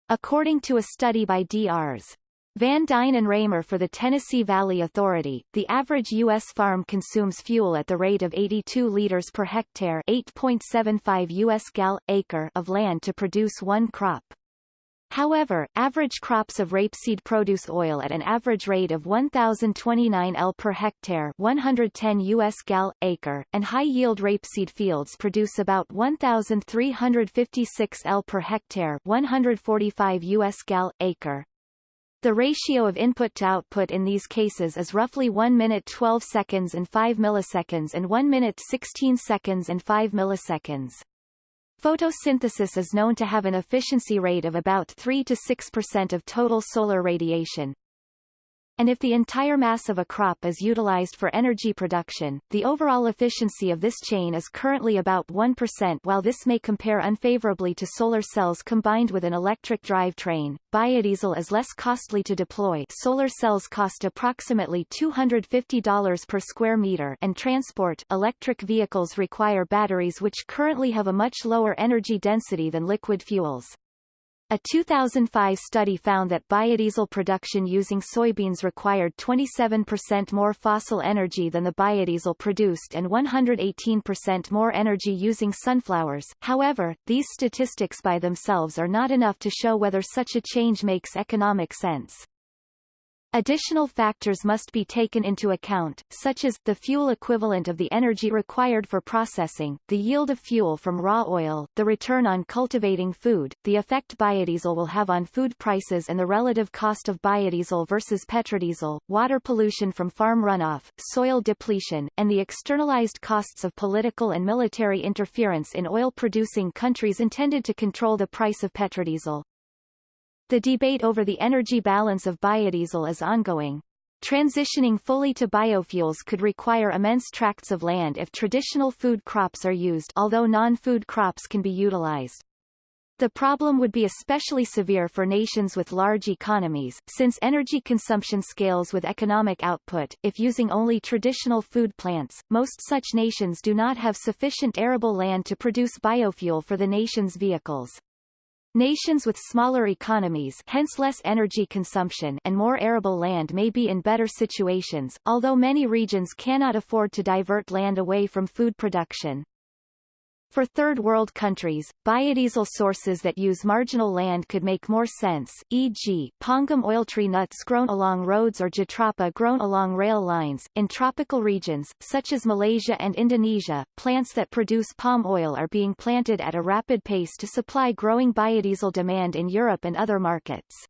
According to a study by Drs. Van Dyne and Raymer for the Tennessee Valley Authority, the average U.S. farm consumes fuel at the rate of 82 liters per hectare 8.75 U.S. gal, acre of land to produce one crop. However, average crops of rapeseed produce oil at an average rate of 1,029 L per hectare 110 US gal, acre, and high-yield rapeseed fields produce about 1,356 L per hectare 145 US gal, acre. The ratio of input to output in these cases is roughly 1 minute 12 seconds and 5 milliseconds and 1 minute 16 seconds and 5 milliseconds. Photosynthesis is known to have an efficiency rate of about 3 to 6% of total solar radiation. And if the entire mass of a crop is utilized for energy production, the overall efficiency of this chain is currently about 1% while this may compare unfavorably to solar cells combined with an electric drivetrain. Biodiesel is less costly to deploy solar cells cost approximately $250 per square meter and transport electric vehicles require batteries which currently have a much lower energy density than liquid fuels. A 2005 study found that biodiesel production using soybeans required 27% more fossil energy than the biodiesel produced and 118% more energy using sunflowers. However, these statistics by themselves are not enough to show whether such a change makes economic sense. Additional factors must be taken into account, such as, the fuel equivalent of the energy required for processing, the yield of fuel from raw oil, the return on cultivating food, the effect biodiesel will have on food prices and the relative cost of biodiesel versus petrodiesel, water pollution from farm runoff, soil depletion, and the externalized costs of political and military interference in oil-producing countries intended to control the price of petrodiesel. The debate over the energy balance of biodiesel is ongoing. Transitioning fully to biofuels could require immense tracts of land if traditional food crops are used although non-food crops can be utilized. The problem would be especially severe for nations with large economies, since energy consumption scales with economic output. If using only traditional food plants, most such nations do not have sufficient arable land to produce biofuel for the nation's vehicles. Nations with smaller economies hence less energy consumption and more arable land may be in better situations, although many regions cannot afford to divert land away from food production. For third world countries, biodiesel sources that use marginal land could make more sense, e.g., pongam oil tree nuts grown along roads or jatropha grown along rail lines. In tropical regions, such as Malaysia and Indonesia, plants that produce palm oil are being planted at a rapid pace to supply growing biodiesel demand in Europe and other markets.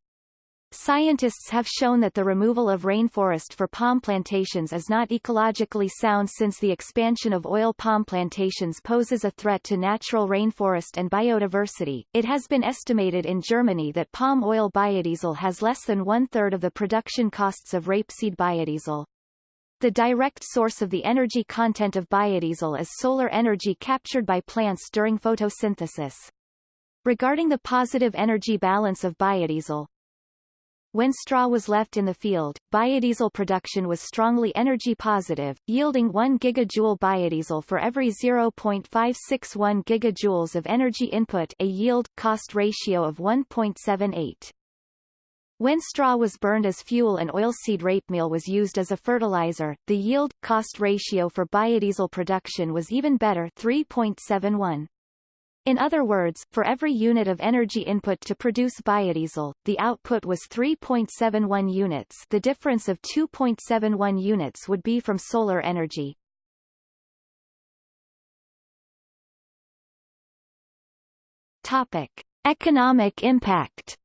Scientists have shown that the removal of rainforest for palm plantations is not ecologically sound since the expansion of oil palm plantations poses a threat to natural rainforest and biodiversity. It has been estimated in Germany that palm oil biodiesel has less than one-third of the production costs of rapeseed biodiesel. The direct source of the energy content of biodiesel is solar energy captured by plants during photosynthesis. Regarding the positive energy balance of biodiesel, when straw was left in the field, biodiesel production was strongly energy positive, yielding 1 gigajoule biodiesel for every 0.561 gigajoules of energy input a yield-cost ratio of 1.78. When straw was burned as fuel and oilseed rape meal was used as a fertilizer, the yield-cost ratio for biodiesel production was even better 3.71. In other words, for every unit of energy input to produce biodiesel, the output was 3.71 units the difference of 2.71 units would be from solar energy. Topic. Economic impact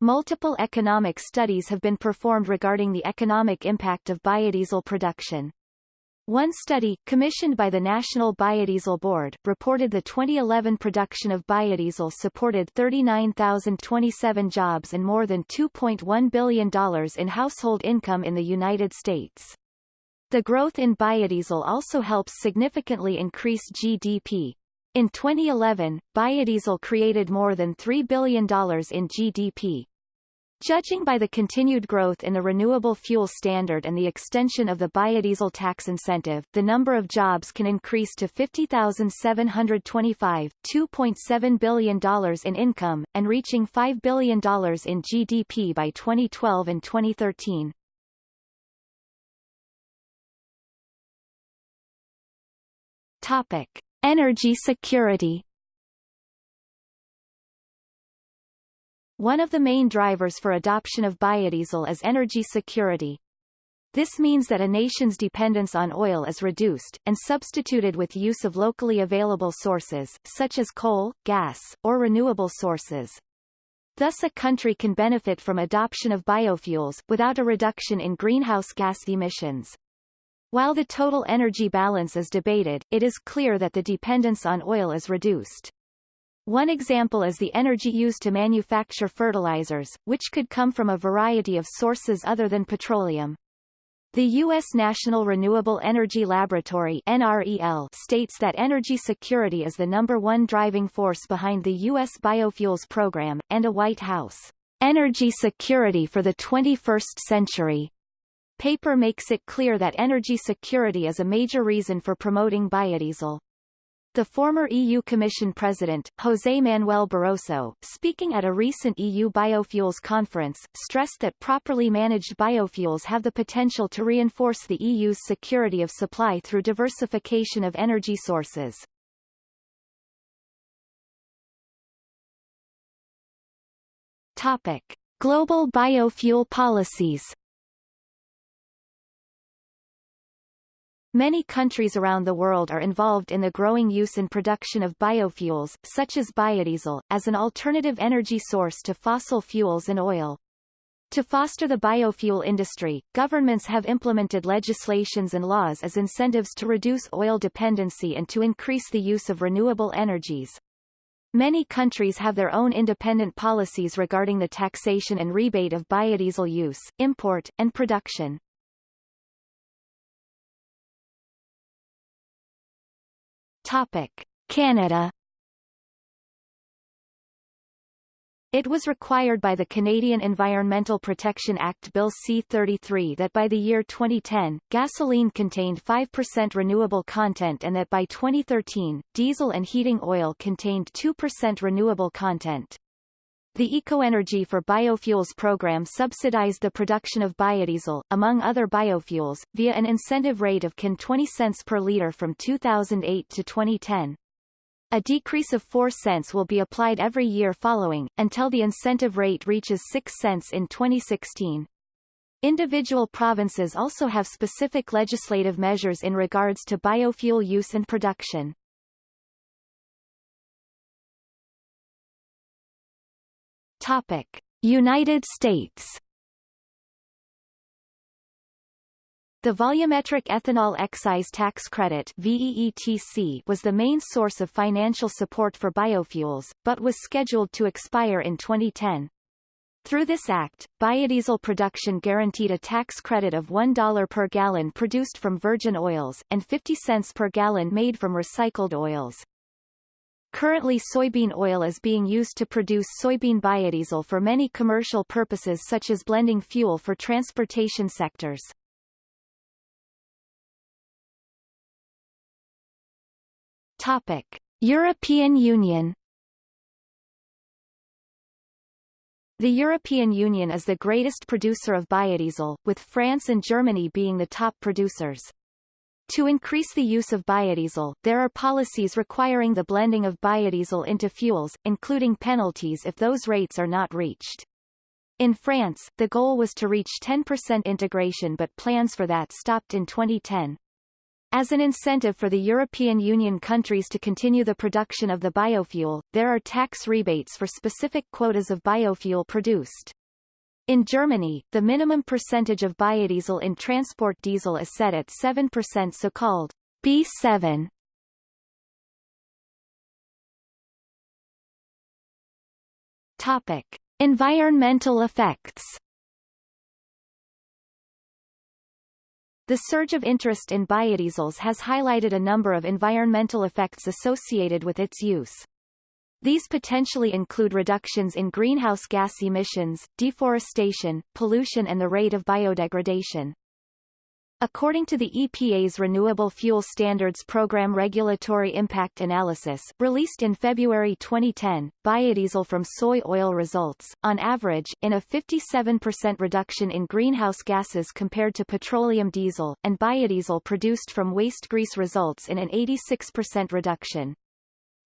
Multiple economic studies have been performed regarding the economic impact of biodiesel production. One study, commissioned by the National Biodiesel Board, reported the 2011 production of biodiesel supported 39,027 jobs and more than $2.1 billion in household income in the United States. The growth in biodiesel also helps significantly increase GDP. In 2011, biodiesel created more than $3 billion in GDP. Judging by the continued growth in the renewable fuel standard and the extension of the biodiesel tax incentive, the number of jobs can increase to 50,725, $2.7 billion in income, and reaching $5 billion in GDP by 2012 and 2013. Topic. Energy security One of the main drivers for adoption of biodiesel is energy security. This means that a nation's dependence on oil is reduced, and substituted with use of locally available sources, such as coal, gas, or renewable sources. Thus a country can benefit from adoption of biofuels, without a reduction in greenhouse gas emissions. While the total energy balance is debated, it is clear that the dependence on oil is reduced. One example is the energy used to manufacture fertilizers, which could come from a variety of sources other than petroleum. The U.S. National Renewable Energy Laboratory NREL states that energy security is the number one driving force behind the U.S. biofuels program, and a White House energy security for the 21st century paper makes it clear that energy security is a major reason for promoting biodiesel. The former EU Commission President, José Manuel Barroso, speaking at a recent EU biofuels conference, stressed that properly managed biofuels have the potential to reinforce the EU's security of supply through diversification of energy sources. Topic. Global biofuel policies Many countries around the world are involved in the growing use and production of biofuels, such as biodiesel, as an alternative energy source to fossil fuels and oil. To foster the biofuel industry, governments have implemented legislations and laws as incentives to reduce oil dependency and to increase the use of renewable energies. Many countries have their own independent policies regarding the taxation and rebate of biodiesel use, import, and production. Topic. Canada It was required by the Canadian Environmental Protection Act Bill C-33 that by the year 2010, gasoline contained 5% renewable content and that by 2013, diesel and heating oil contained 2% renewable content. The EcoEnergy for Biofuels program subsidized the production of biodiesel, among other biofuels, via an incentive rate of CAN 20 cents per liter from 2008 to 2010. A decrease of 4 cents will be applied every year following, until the incentive rate reaches 6 cents in 2016. Individual provinces also have specific legislative measures in regards to biofuel use and production. Topic. United States The volumetric ethanol excise tax credit VEETC was the main source of financial support for biofuels, but was scheduled to expire in 2010. Through this act, biodiesel production guaranteed a tax credit of $1 per gallon produced from virgin oils, and 50 cents per gallon made from recycled oils. Currently soybean oil is being used to produce soybean biodiesel for many commercial purposes such as blending fuel for transportation sectors. Topic: European Union The European Union is the greatest producer of biodiesel, with France and Germany being the top producers. To increase the use of biodiesel, there are policies requiring the blending of biodiesel into fuels, including penalties if those rates are not reached. In France, the goal was to reach 10% integration but plans for that stopped in 2010. As an incentive for the European Union countries to continue the production of the biofuel, there are tax rebates for specific quotas of biofuel produced. In Germany, the minimum percentage of biodiesel in transport diesel is set at 7% so-called B7. Topic. Environmental effects The surge of interest in biodiesels has highlighted a number of environmental effects associated with its use. These potentially include reductions in greenhouse gas emissions, deforestation, pollution and the rate of biodegradation. According to the EPA's Renewable Fuel Standards Program Regulatory Impact Analysis released in February 2010, biodiesel from soy oil results, on average, in a 57% reduction in greenhouse gases compared to petroleum diesel, and biodiesel produced from waste grease results in an 86% reduction.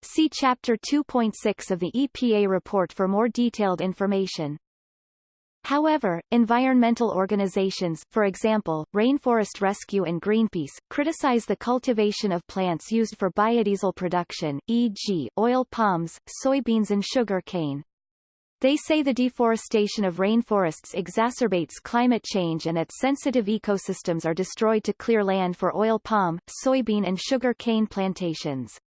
See Chapter 2.6 of the EPA report for more detailed information. However, environmental organizations for example, Rainforest Rescue and Greenpeace, criticize the cultivation of plants used for biodiesel production, e.g., oil palms, soybeans and sugar cane. They say the deforestation of rainforests exacerbates climate change and that sensitive ecosystems are destroyed to clear land for oil palm, soybean and sugar cane plantations.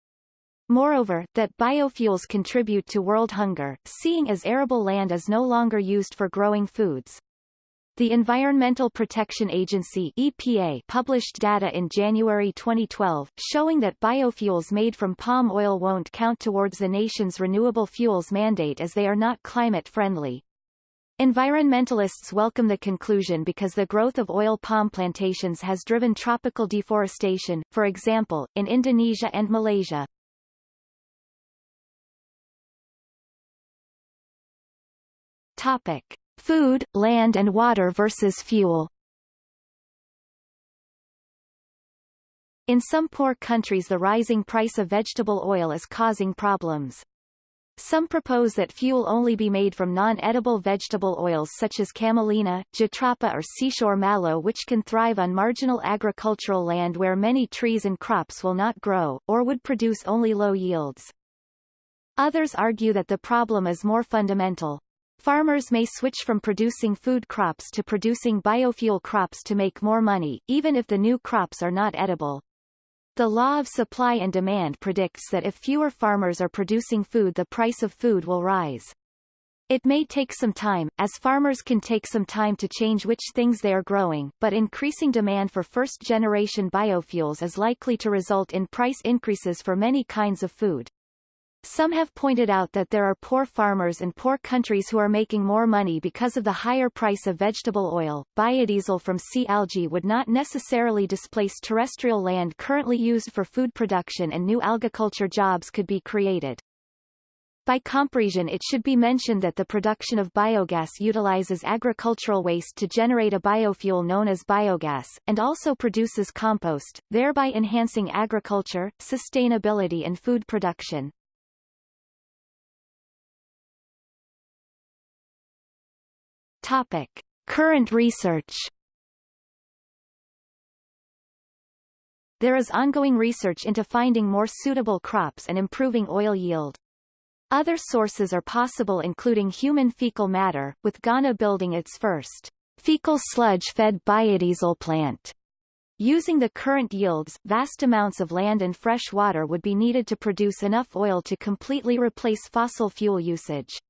Moreover, that biofuels contribute to world hunger, seeing as arable land is no longer used for growing foods. The Environmental Protection Agency EPA published data in January 2012, showing that biofuels made from palm oil won't count towards the nation's renewable fuels mandate as they are not climate-friendly. Environmentalists welcome the conclusion because the growth of oil palm plantations has driven tropical deforestation, for example, in Indonesia and Malaysia. Topic. Food, land and water versus fuel In some poor countries the rising price of vegetable oil is causing problems. Some propose that fuel only be made from non-edible vegetable oils such as camelina, jatropha or seashore mallow which can thrive on marginal agricultural land where many trees and crops will not grow, or would produce only low yields. Others argue that the problem is more fundamental. Farmers may switch from producing food crops to producing biofuel crops to make more money, even if the new crops are not edible. The law of supply and demand predicts that if fewer farmers are producing food the price of food will rise. It may take some time, as farmers can take some time to change which things they are growing, but increasing demand for first-generation biofuels is likely to result in price increases for many kinds of food. Some have pointed out that there are poor farmers and poor countries who are making more money because of the higher price of vegetable oil. Biodiesel from sea algae would not necessarily displace terrestrial land currently used for food production and new algaculture jobs could be created. By comparison it should be mentioned that the production of biogas utilizes agricultural waste to generate a biofuel known as biogas, and also produces compost, thereby enhancing agriculture, sustainability and food production. Topic. Current research There is ongoing research into finding more suitable crops and improving oil yield. Other sources are possible including human fecal matter, with Ghana building its first fecal sludge-fed biodiesel plant. Using the current yields, vast amounts of land and fresh water would be needed to produce enough oil to completely replace fossil fuel usage.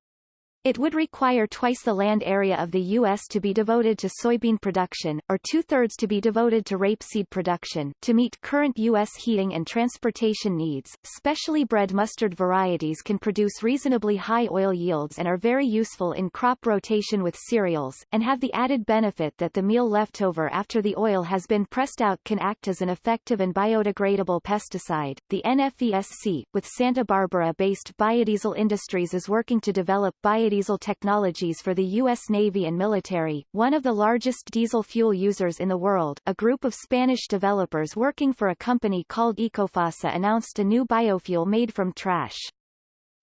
It would require twice the land area of the U.S. to be devoted to soybean production, or two-thirds to be devoted to rapeseed production, to meet current U.S. heating and transportation needs. Specially bred mustard varieties can produce reasonably high oil yields and are very useful in crop rotation with cereals, and have the added benefit that the meal leftover after the oil has been pressed out can act as an effective and biodegradable pesticide. The NFESC, with Santa Barbara-based Biodiesel Industries is working to develop biodiesel biodiesel technologies for the U.S. Navy and military, one of the largest diesel fuel users in the world, a group of Spanish developers working for a company called Ecofasa announced a new biofuel made from trash.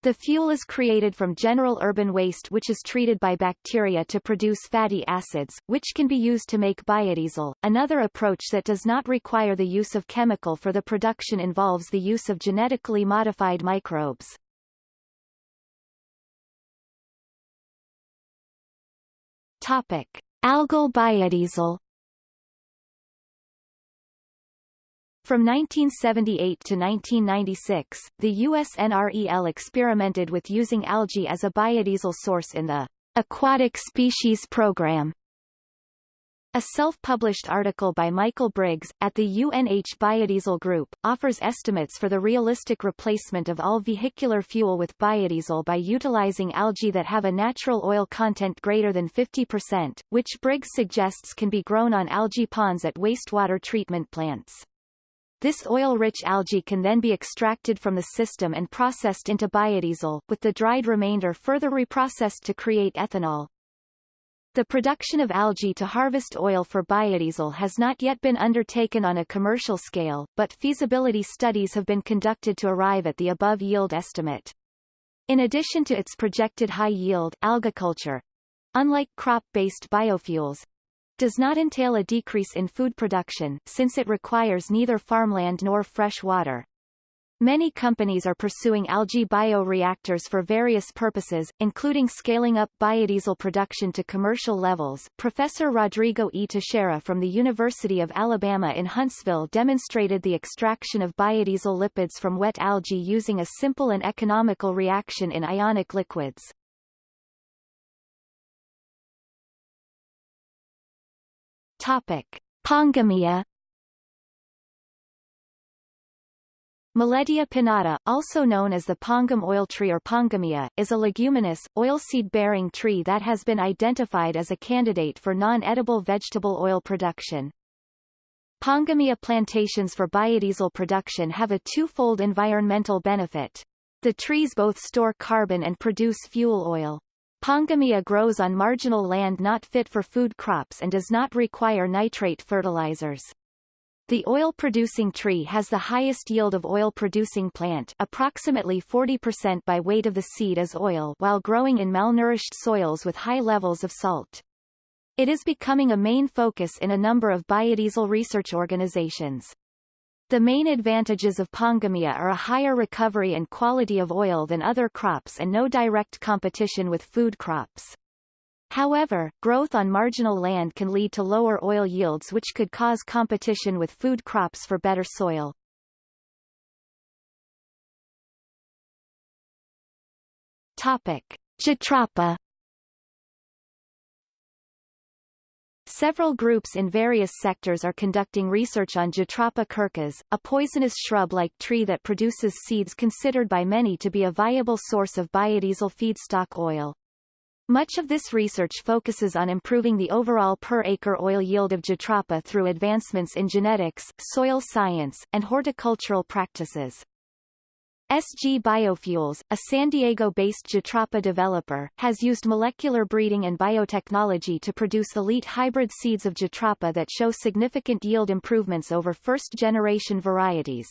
The fuel is created from general urban waste which is treated by bacteria to produce fatty acids, which can be used to make biodiesel. Another approach that does not require the use of chemical for the production involves the use of genetically modified microbes. Topic: Algal biodiesel. From 1978 to 1996, the US NREL experimented with using algae as a biodiesel source in the Aquatic Species Program a self-published article by Michael Briggs, at the UNH Biodiesel Group, offers estimates for the realistic replacement of all vehicular fuel with biodiesel by utilizing algae that have a natural oil content greater than 50%, which Briggs suggests can be grown on algae ponds at wastewater treatment plants. This oil-rich algae can then be extracted from the system and processed into biodiesel, with the dried remainder further reprocessed to create ethanol. The production of algae to harvest oil for biodiesel has not yet been undertaken on a commercial scale, but feasibility studies have been conducted to arrive at the above yield estimate. In addition to its projected high yield, algaculture, unlike crop-based biofuels, does not entail a decrease in food production, since it requires neither farmland nor fresh water. Many companies are pursuing algae bioreactors for various purposes, including scaling up biodiesel production to commercial levels. Professor Rodrigo E. Teixeira from the University of Alabama in Huntsville demonstrated the extraction of biodiesel lipids from wet algae using a simple and economical reaction in ionic liquids. Topic. Pongamia Millettia pinnata, also known as the pongam oil tree or pongamia, is a leguminous, oilseed-bearing tree that has been identified as a candidate for non-edible vegetable oil production. Pongamia plantations for biodiesel production have a twofold environmental benefit. The trees both store carbon and produce fuel oil. Pongamia grows on marginal land not fit for food crops and does not require nitrate fertilizers. The oil-producing tree has the highest yield of oil-producing plant approximately 40% by weight of the seed as oil while growing in malnourished soils with high levels of salt. It is becoming a main focus in a number of biodiesel research organizations. The main advantages of pongamia are a higher recovery and quality of oil than other crops and no direct competition with food crops. However, growth on marginal land can lead to lower oil yields which could cause competition with food crops for better soil. Topic. Jatropha Several groups in various sectors are conducting research on Jatropha curcas, a poisonous shrub-like tree that produces seeds considered by many to be a viable source of biodiesel feedstock oil. Much of this research focuses on improving the overall per-acre oil yield of Jatropha through advancements in genetics, soil science, and horticultural practices. SG Biofuels, a San Diego-based Jatropha developer, has used molecular breeding and biotechnology to produce elite hybrid seeds of Jatropha that show significant yield improvements over first-generation varieties.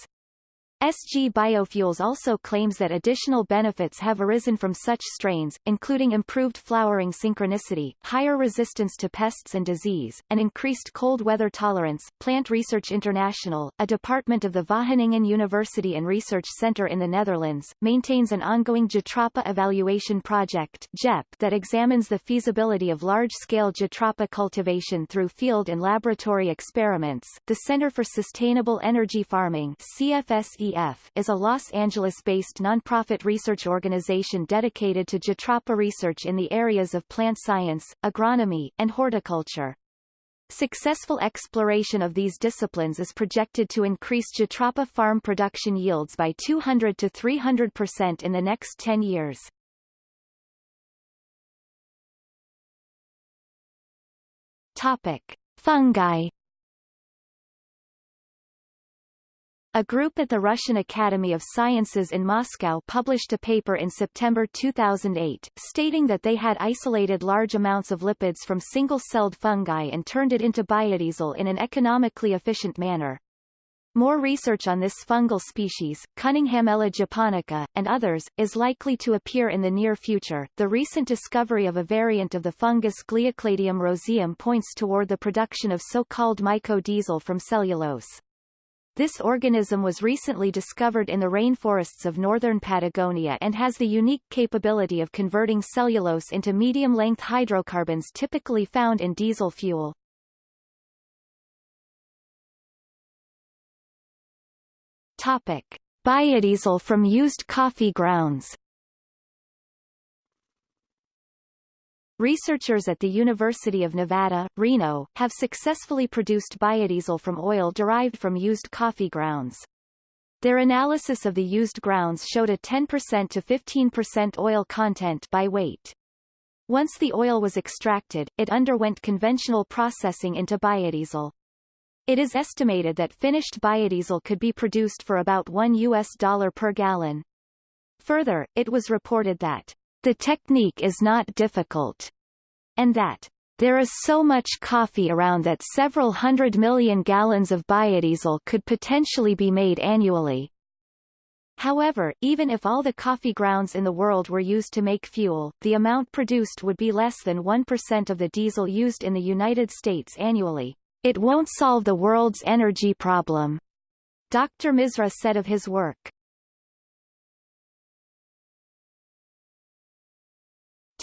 SG Biofuels also claims that additional benefits have arisen from such strains, including improved flowering synchronicity, higher resistance to pests and disease, and increased cold weather tolerance. Plant Research International, a department of the Wageningen University and Research Center in the Netherlands, maintains an ongoing Jatropha evaluation project JEP that examines the feasibility of large-scale Jatropha cultivation through field and laboratory experiments. The Center for Sustainable Energy Farming CFSE is a Los Angeles-based nonprofit research organization dedicated to Jatropha research in the areas of plant science, agronomy, and horticulture. Successful exploration of these disciplines is projected to increase Jatropha farm production yields by 200 to 300% in the next 10 years. Topic. Fungi A group at the Russian Academy of Sciences in Moscow published a paper in September 2008, stating that they had isolated large amounts of lipids from single-celled fungi and turned it into biodiesel in an economically efficient manner. More research on this fungal species, Cunninghamella japonica, and others, is likely to appear in the near future. The recent discovery of a variant of the fungus Gliocladium roseum points toward the production of so-called mycodiesel from cellulose. This organism was recently discovered in the rainforests of northern Patagonia and has the unique capability of converting cellulose into medium-length hydrocarbons typically found in diesel fuel. Topic. Biodiesel from used coffee grounds Researchers at the University of Nevada, Reno, have successfully produced biodiesel from oil derived from used coffee grounds. Their analysis of the used grounds showed a 10% to 15% oil content by weight. Once the oil was extracted, it underwent conventional processing into biodiesel. It is estimated that finished biodiesel could be produced for about 1 US dollar per gallon. Further, it was reported that the technique is not difficult, and that there is so much coffee around that several hundred million gallons of biodiesel could potentially be made annually. However, even if all the coffee grounds in the world were used to make fuel, the amount produced would be less than 1% of the diesel used in the United States annually. It won't solve the world's energy problem, Dr. Misra said of his work.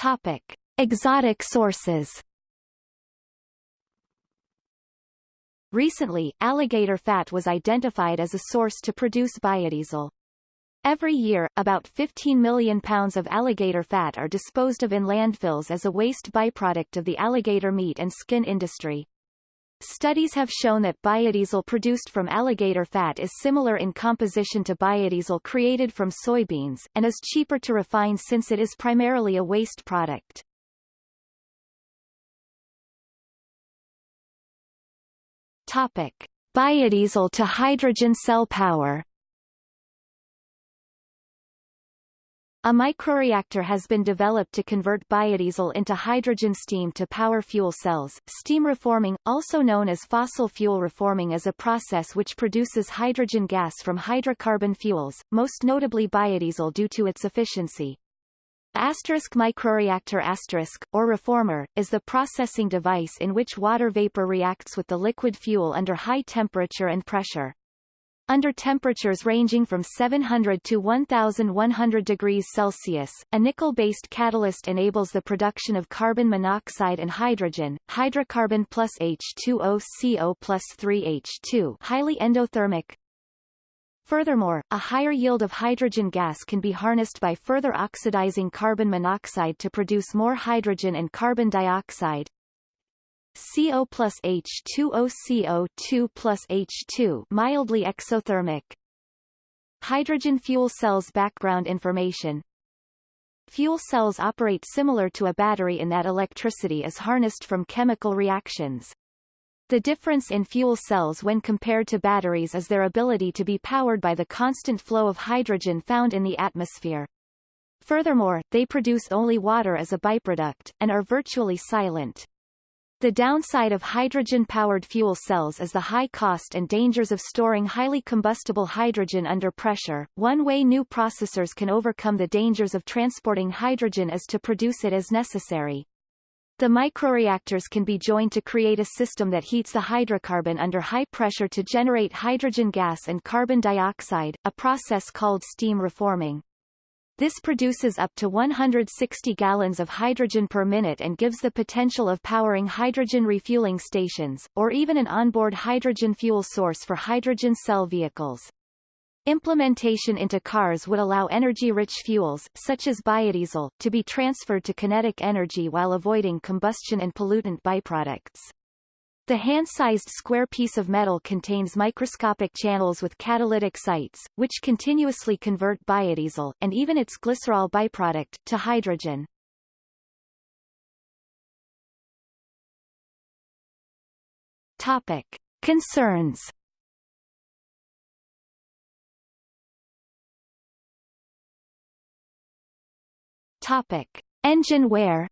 Topic. Exotic sources Recently, alligator fat was identified as a source to produce biodiesel. Every year, about 15 million pounds of alligator fat are disposed of in landfills as a waste byproduct of the alligator meat and skin industry. Studies have shown that biodiesel produced from alligator fat is similar in composition to biodiesel created from soybeans, and is cheaper to refine since it is primarily a waste product. Topic. Biodiesel to hydrogen cell power A microreactor has been developed to convert biodiesel into hydrogen steam to power fuel cells. Steam reforming, also known as fossil fuel reforming is a process which produces hydrogen gas from hydrocarbon fuels, most notably biodiesel due to its efficiency. Asterisk microreactor asterisk, or reformer, is the processing device in which water vapor reacts with the liquid fuel under high temperature and pressure. Under temperatures ranging from 700 to 1100 degrees Celsius, a nickel-based catalyst enables the production of carbon monoxide and hydrogen, hydrocarbon plus H2O CO plus 3H2 highly endothermic. Furthermore, a higher yield of hydrogen gas can be harnessed by further oxidizing carbon monoxide to produce more hydrogen and carbon dioxide, CO plus H2O CO2 plus H2 mildly exothermic. Hydrogen fuel cells background information Fuel cells operate similar to a battery in that electricity is harnessed from chemical reactions. The difference in fuel cells when compared to batteries is their ability to be powered by the constant flow of hydrogen found in the atmosphere. Furthermore, they produce only water as a byproduct, and are virtually silent. The downside of hydrogen-powered fuel cells is the high cost and dangers of storing highly combustible hydrogen under pressure. One way new processors can overcome the dangers of transporting hydrogen is to produce it as necessary. The microreactors can be joined to create a system that heats the hydrocarbon under high pressure to generate hydrogen gas and carbon dioxide, a process called steam reforming. This produces up to 160 gallons of hydrogen per minute and gives the potential of powering hydrogen refueling stations, or even an onboard hydrogen fuel source for hydrogen cell vehicles. Implementation into cars would allow energy-rich fuels, such as biodiesel, to be transferred to kinetic energy while avoiding combustion and pollutant byproducts. The hand-sized square piece of metal contains microscopic channels with catalytic sites, which continuously convert biodiesel, and even its glycerol byproduct, to hydrogen. Topic. Concerns Topic. Engine wear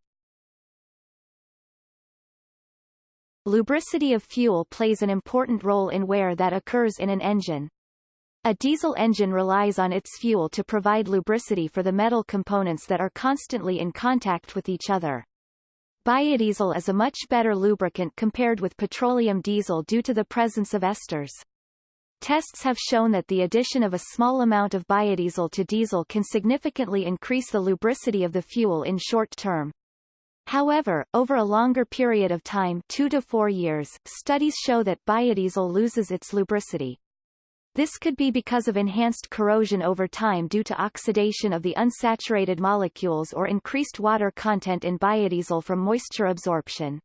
Lubricity of fuel plays an important role in wear that occurs in an engine. A diesel engine relies on its fuel to provide lubricity for the metal components that are constantly in contact with each other. Biodiesel is a much better lubricant compared with petroleum diesel due to the presence of esters. Tests have shown that the addition of a small amount of biodiesel to diesel can significantly increase the lubricity of the fuel in short term. However, over a longer period of time two to four years, studies show that biodiesel loses its lubricity. This could be because of enhanced corrosion over time due to oxidation of the unsaturated molecules or increased water content in biodiesel from moisture absorption.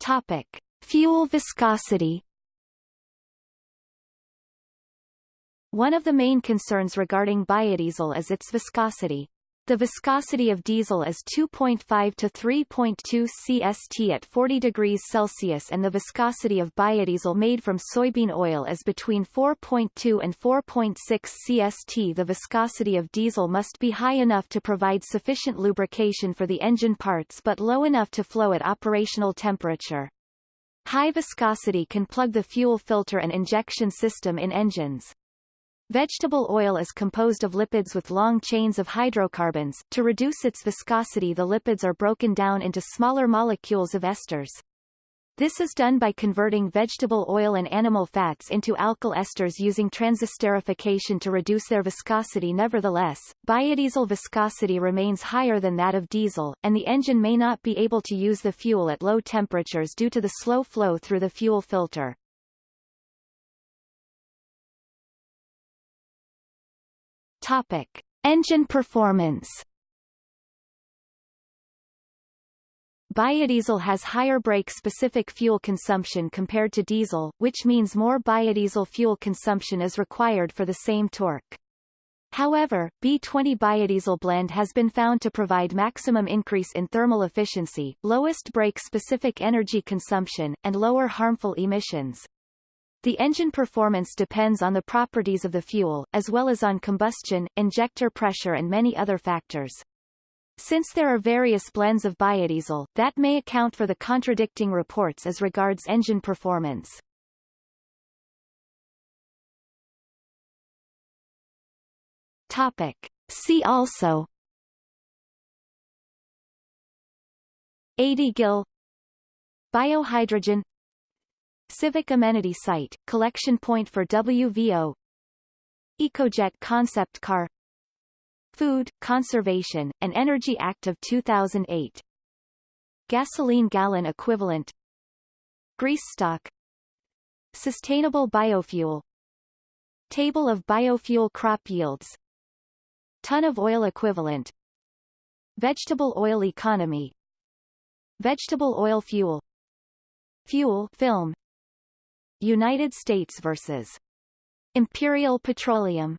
Topic. Fuel viscosity One of the main concerns regarding biodiesel is its viscosity. The viscosity of diesel is 2.5 to 3.2 cst at 40 degrees Celsius and the viscosity of biodiesel made from soybean oil is between 4.2 and 4.6 cst. The viscosity of diesel must be high enough to provide sufficient lubrication for the engine parts but low enough to flow at operational temperature. High viscosity can plug the fuel filter and injection system in engines. Vegetable oil is composed of lipids with long chains of hydrocarbons. To reduce its viscosity the lipids are broken down into smaller molecules of esters. This is done by converting vegetable oil and animal fats into alkyl esters using transesterification to reduce their viscosity nevertheless, biodiesel viscosity remains higher than that of diesel, and the engine may not be able to use the fuel at low temperatures due to the slow flow through the fuel filter. Topic. Engine performance Biodiesel has higher brake-specific fuel consumption compared to diesel, which means more biodiesel fuel consumption is required for the same torque. However, B20 biodiesel blend has been found to provide maximum increase in thermal efficiency, lowest brake-specific energy consumption, and lower harmful emissions. The engine performance depends on the properties of the fuel, as well as on combustion, injector pressure and many other factors. Since there are various blends of biodiesel, that may account for the contradicting reports as regards engine performance. Topic. See also AD-Gil Biohydrogen Civic Amenity Site, collection point for WVO EcoJet concept car. Food, Conservation, and Energy Act of 2008 Gasoline gallon equivalent. Grease stock. Sustainable biofuel. Table of biofuel crop yields. Ton of oil equivalent. Vegetable oil economy. Vegetable oil fuel. Fuel film United States versus Imperial Petroleum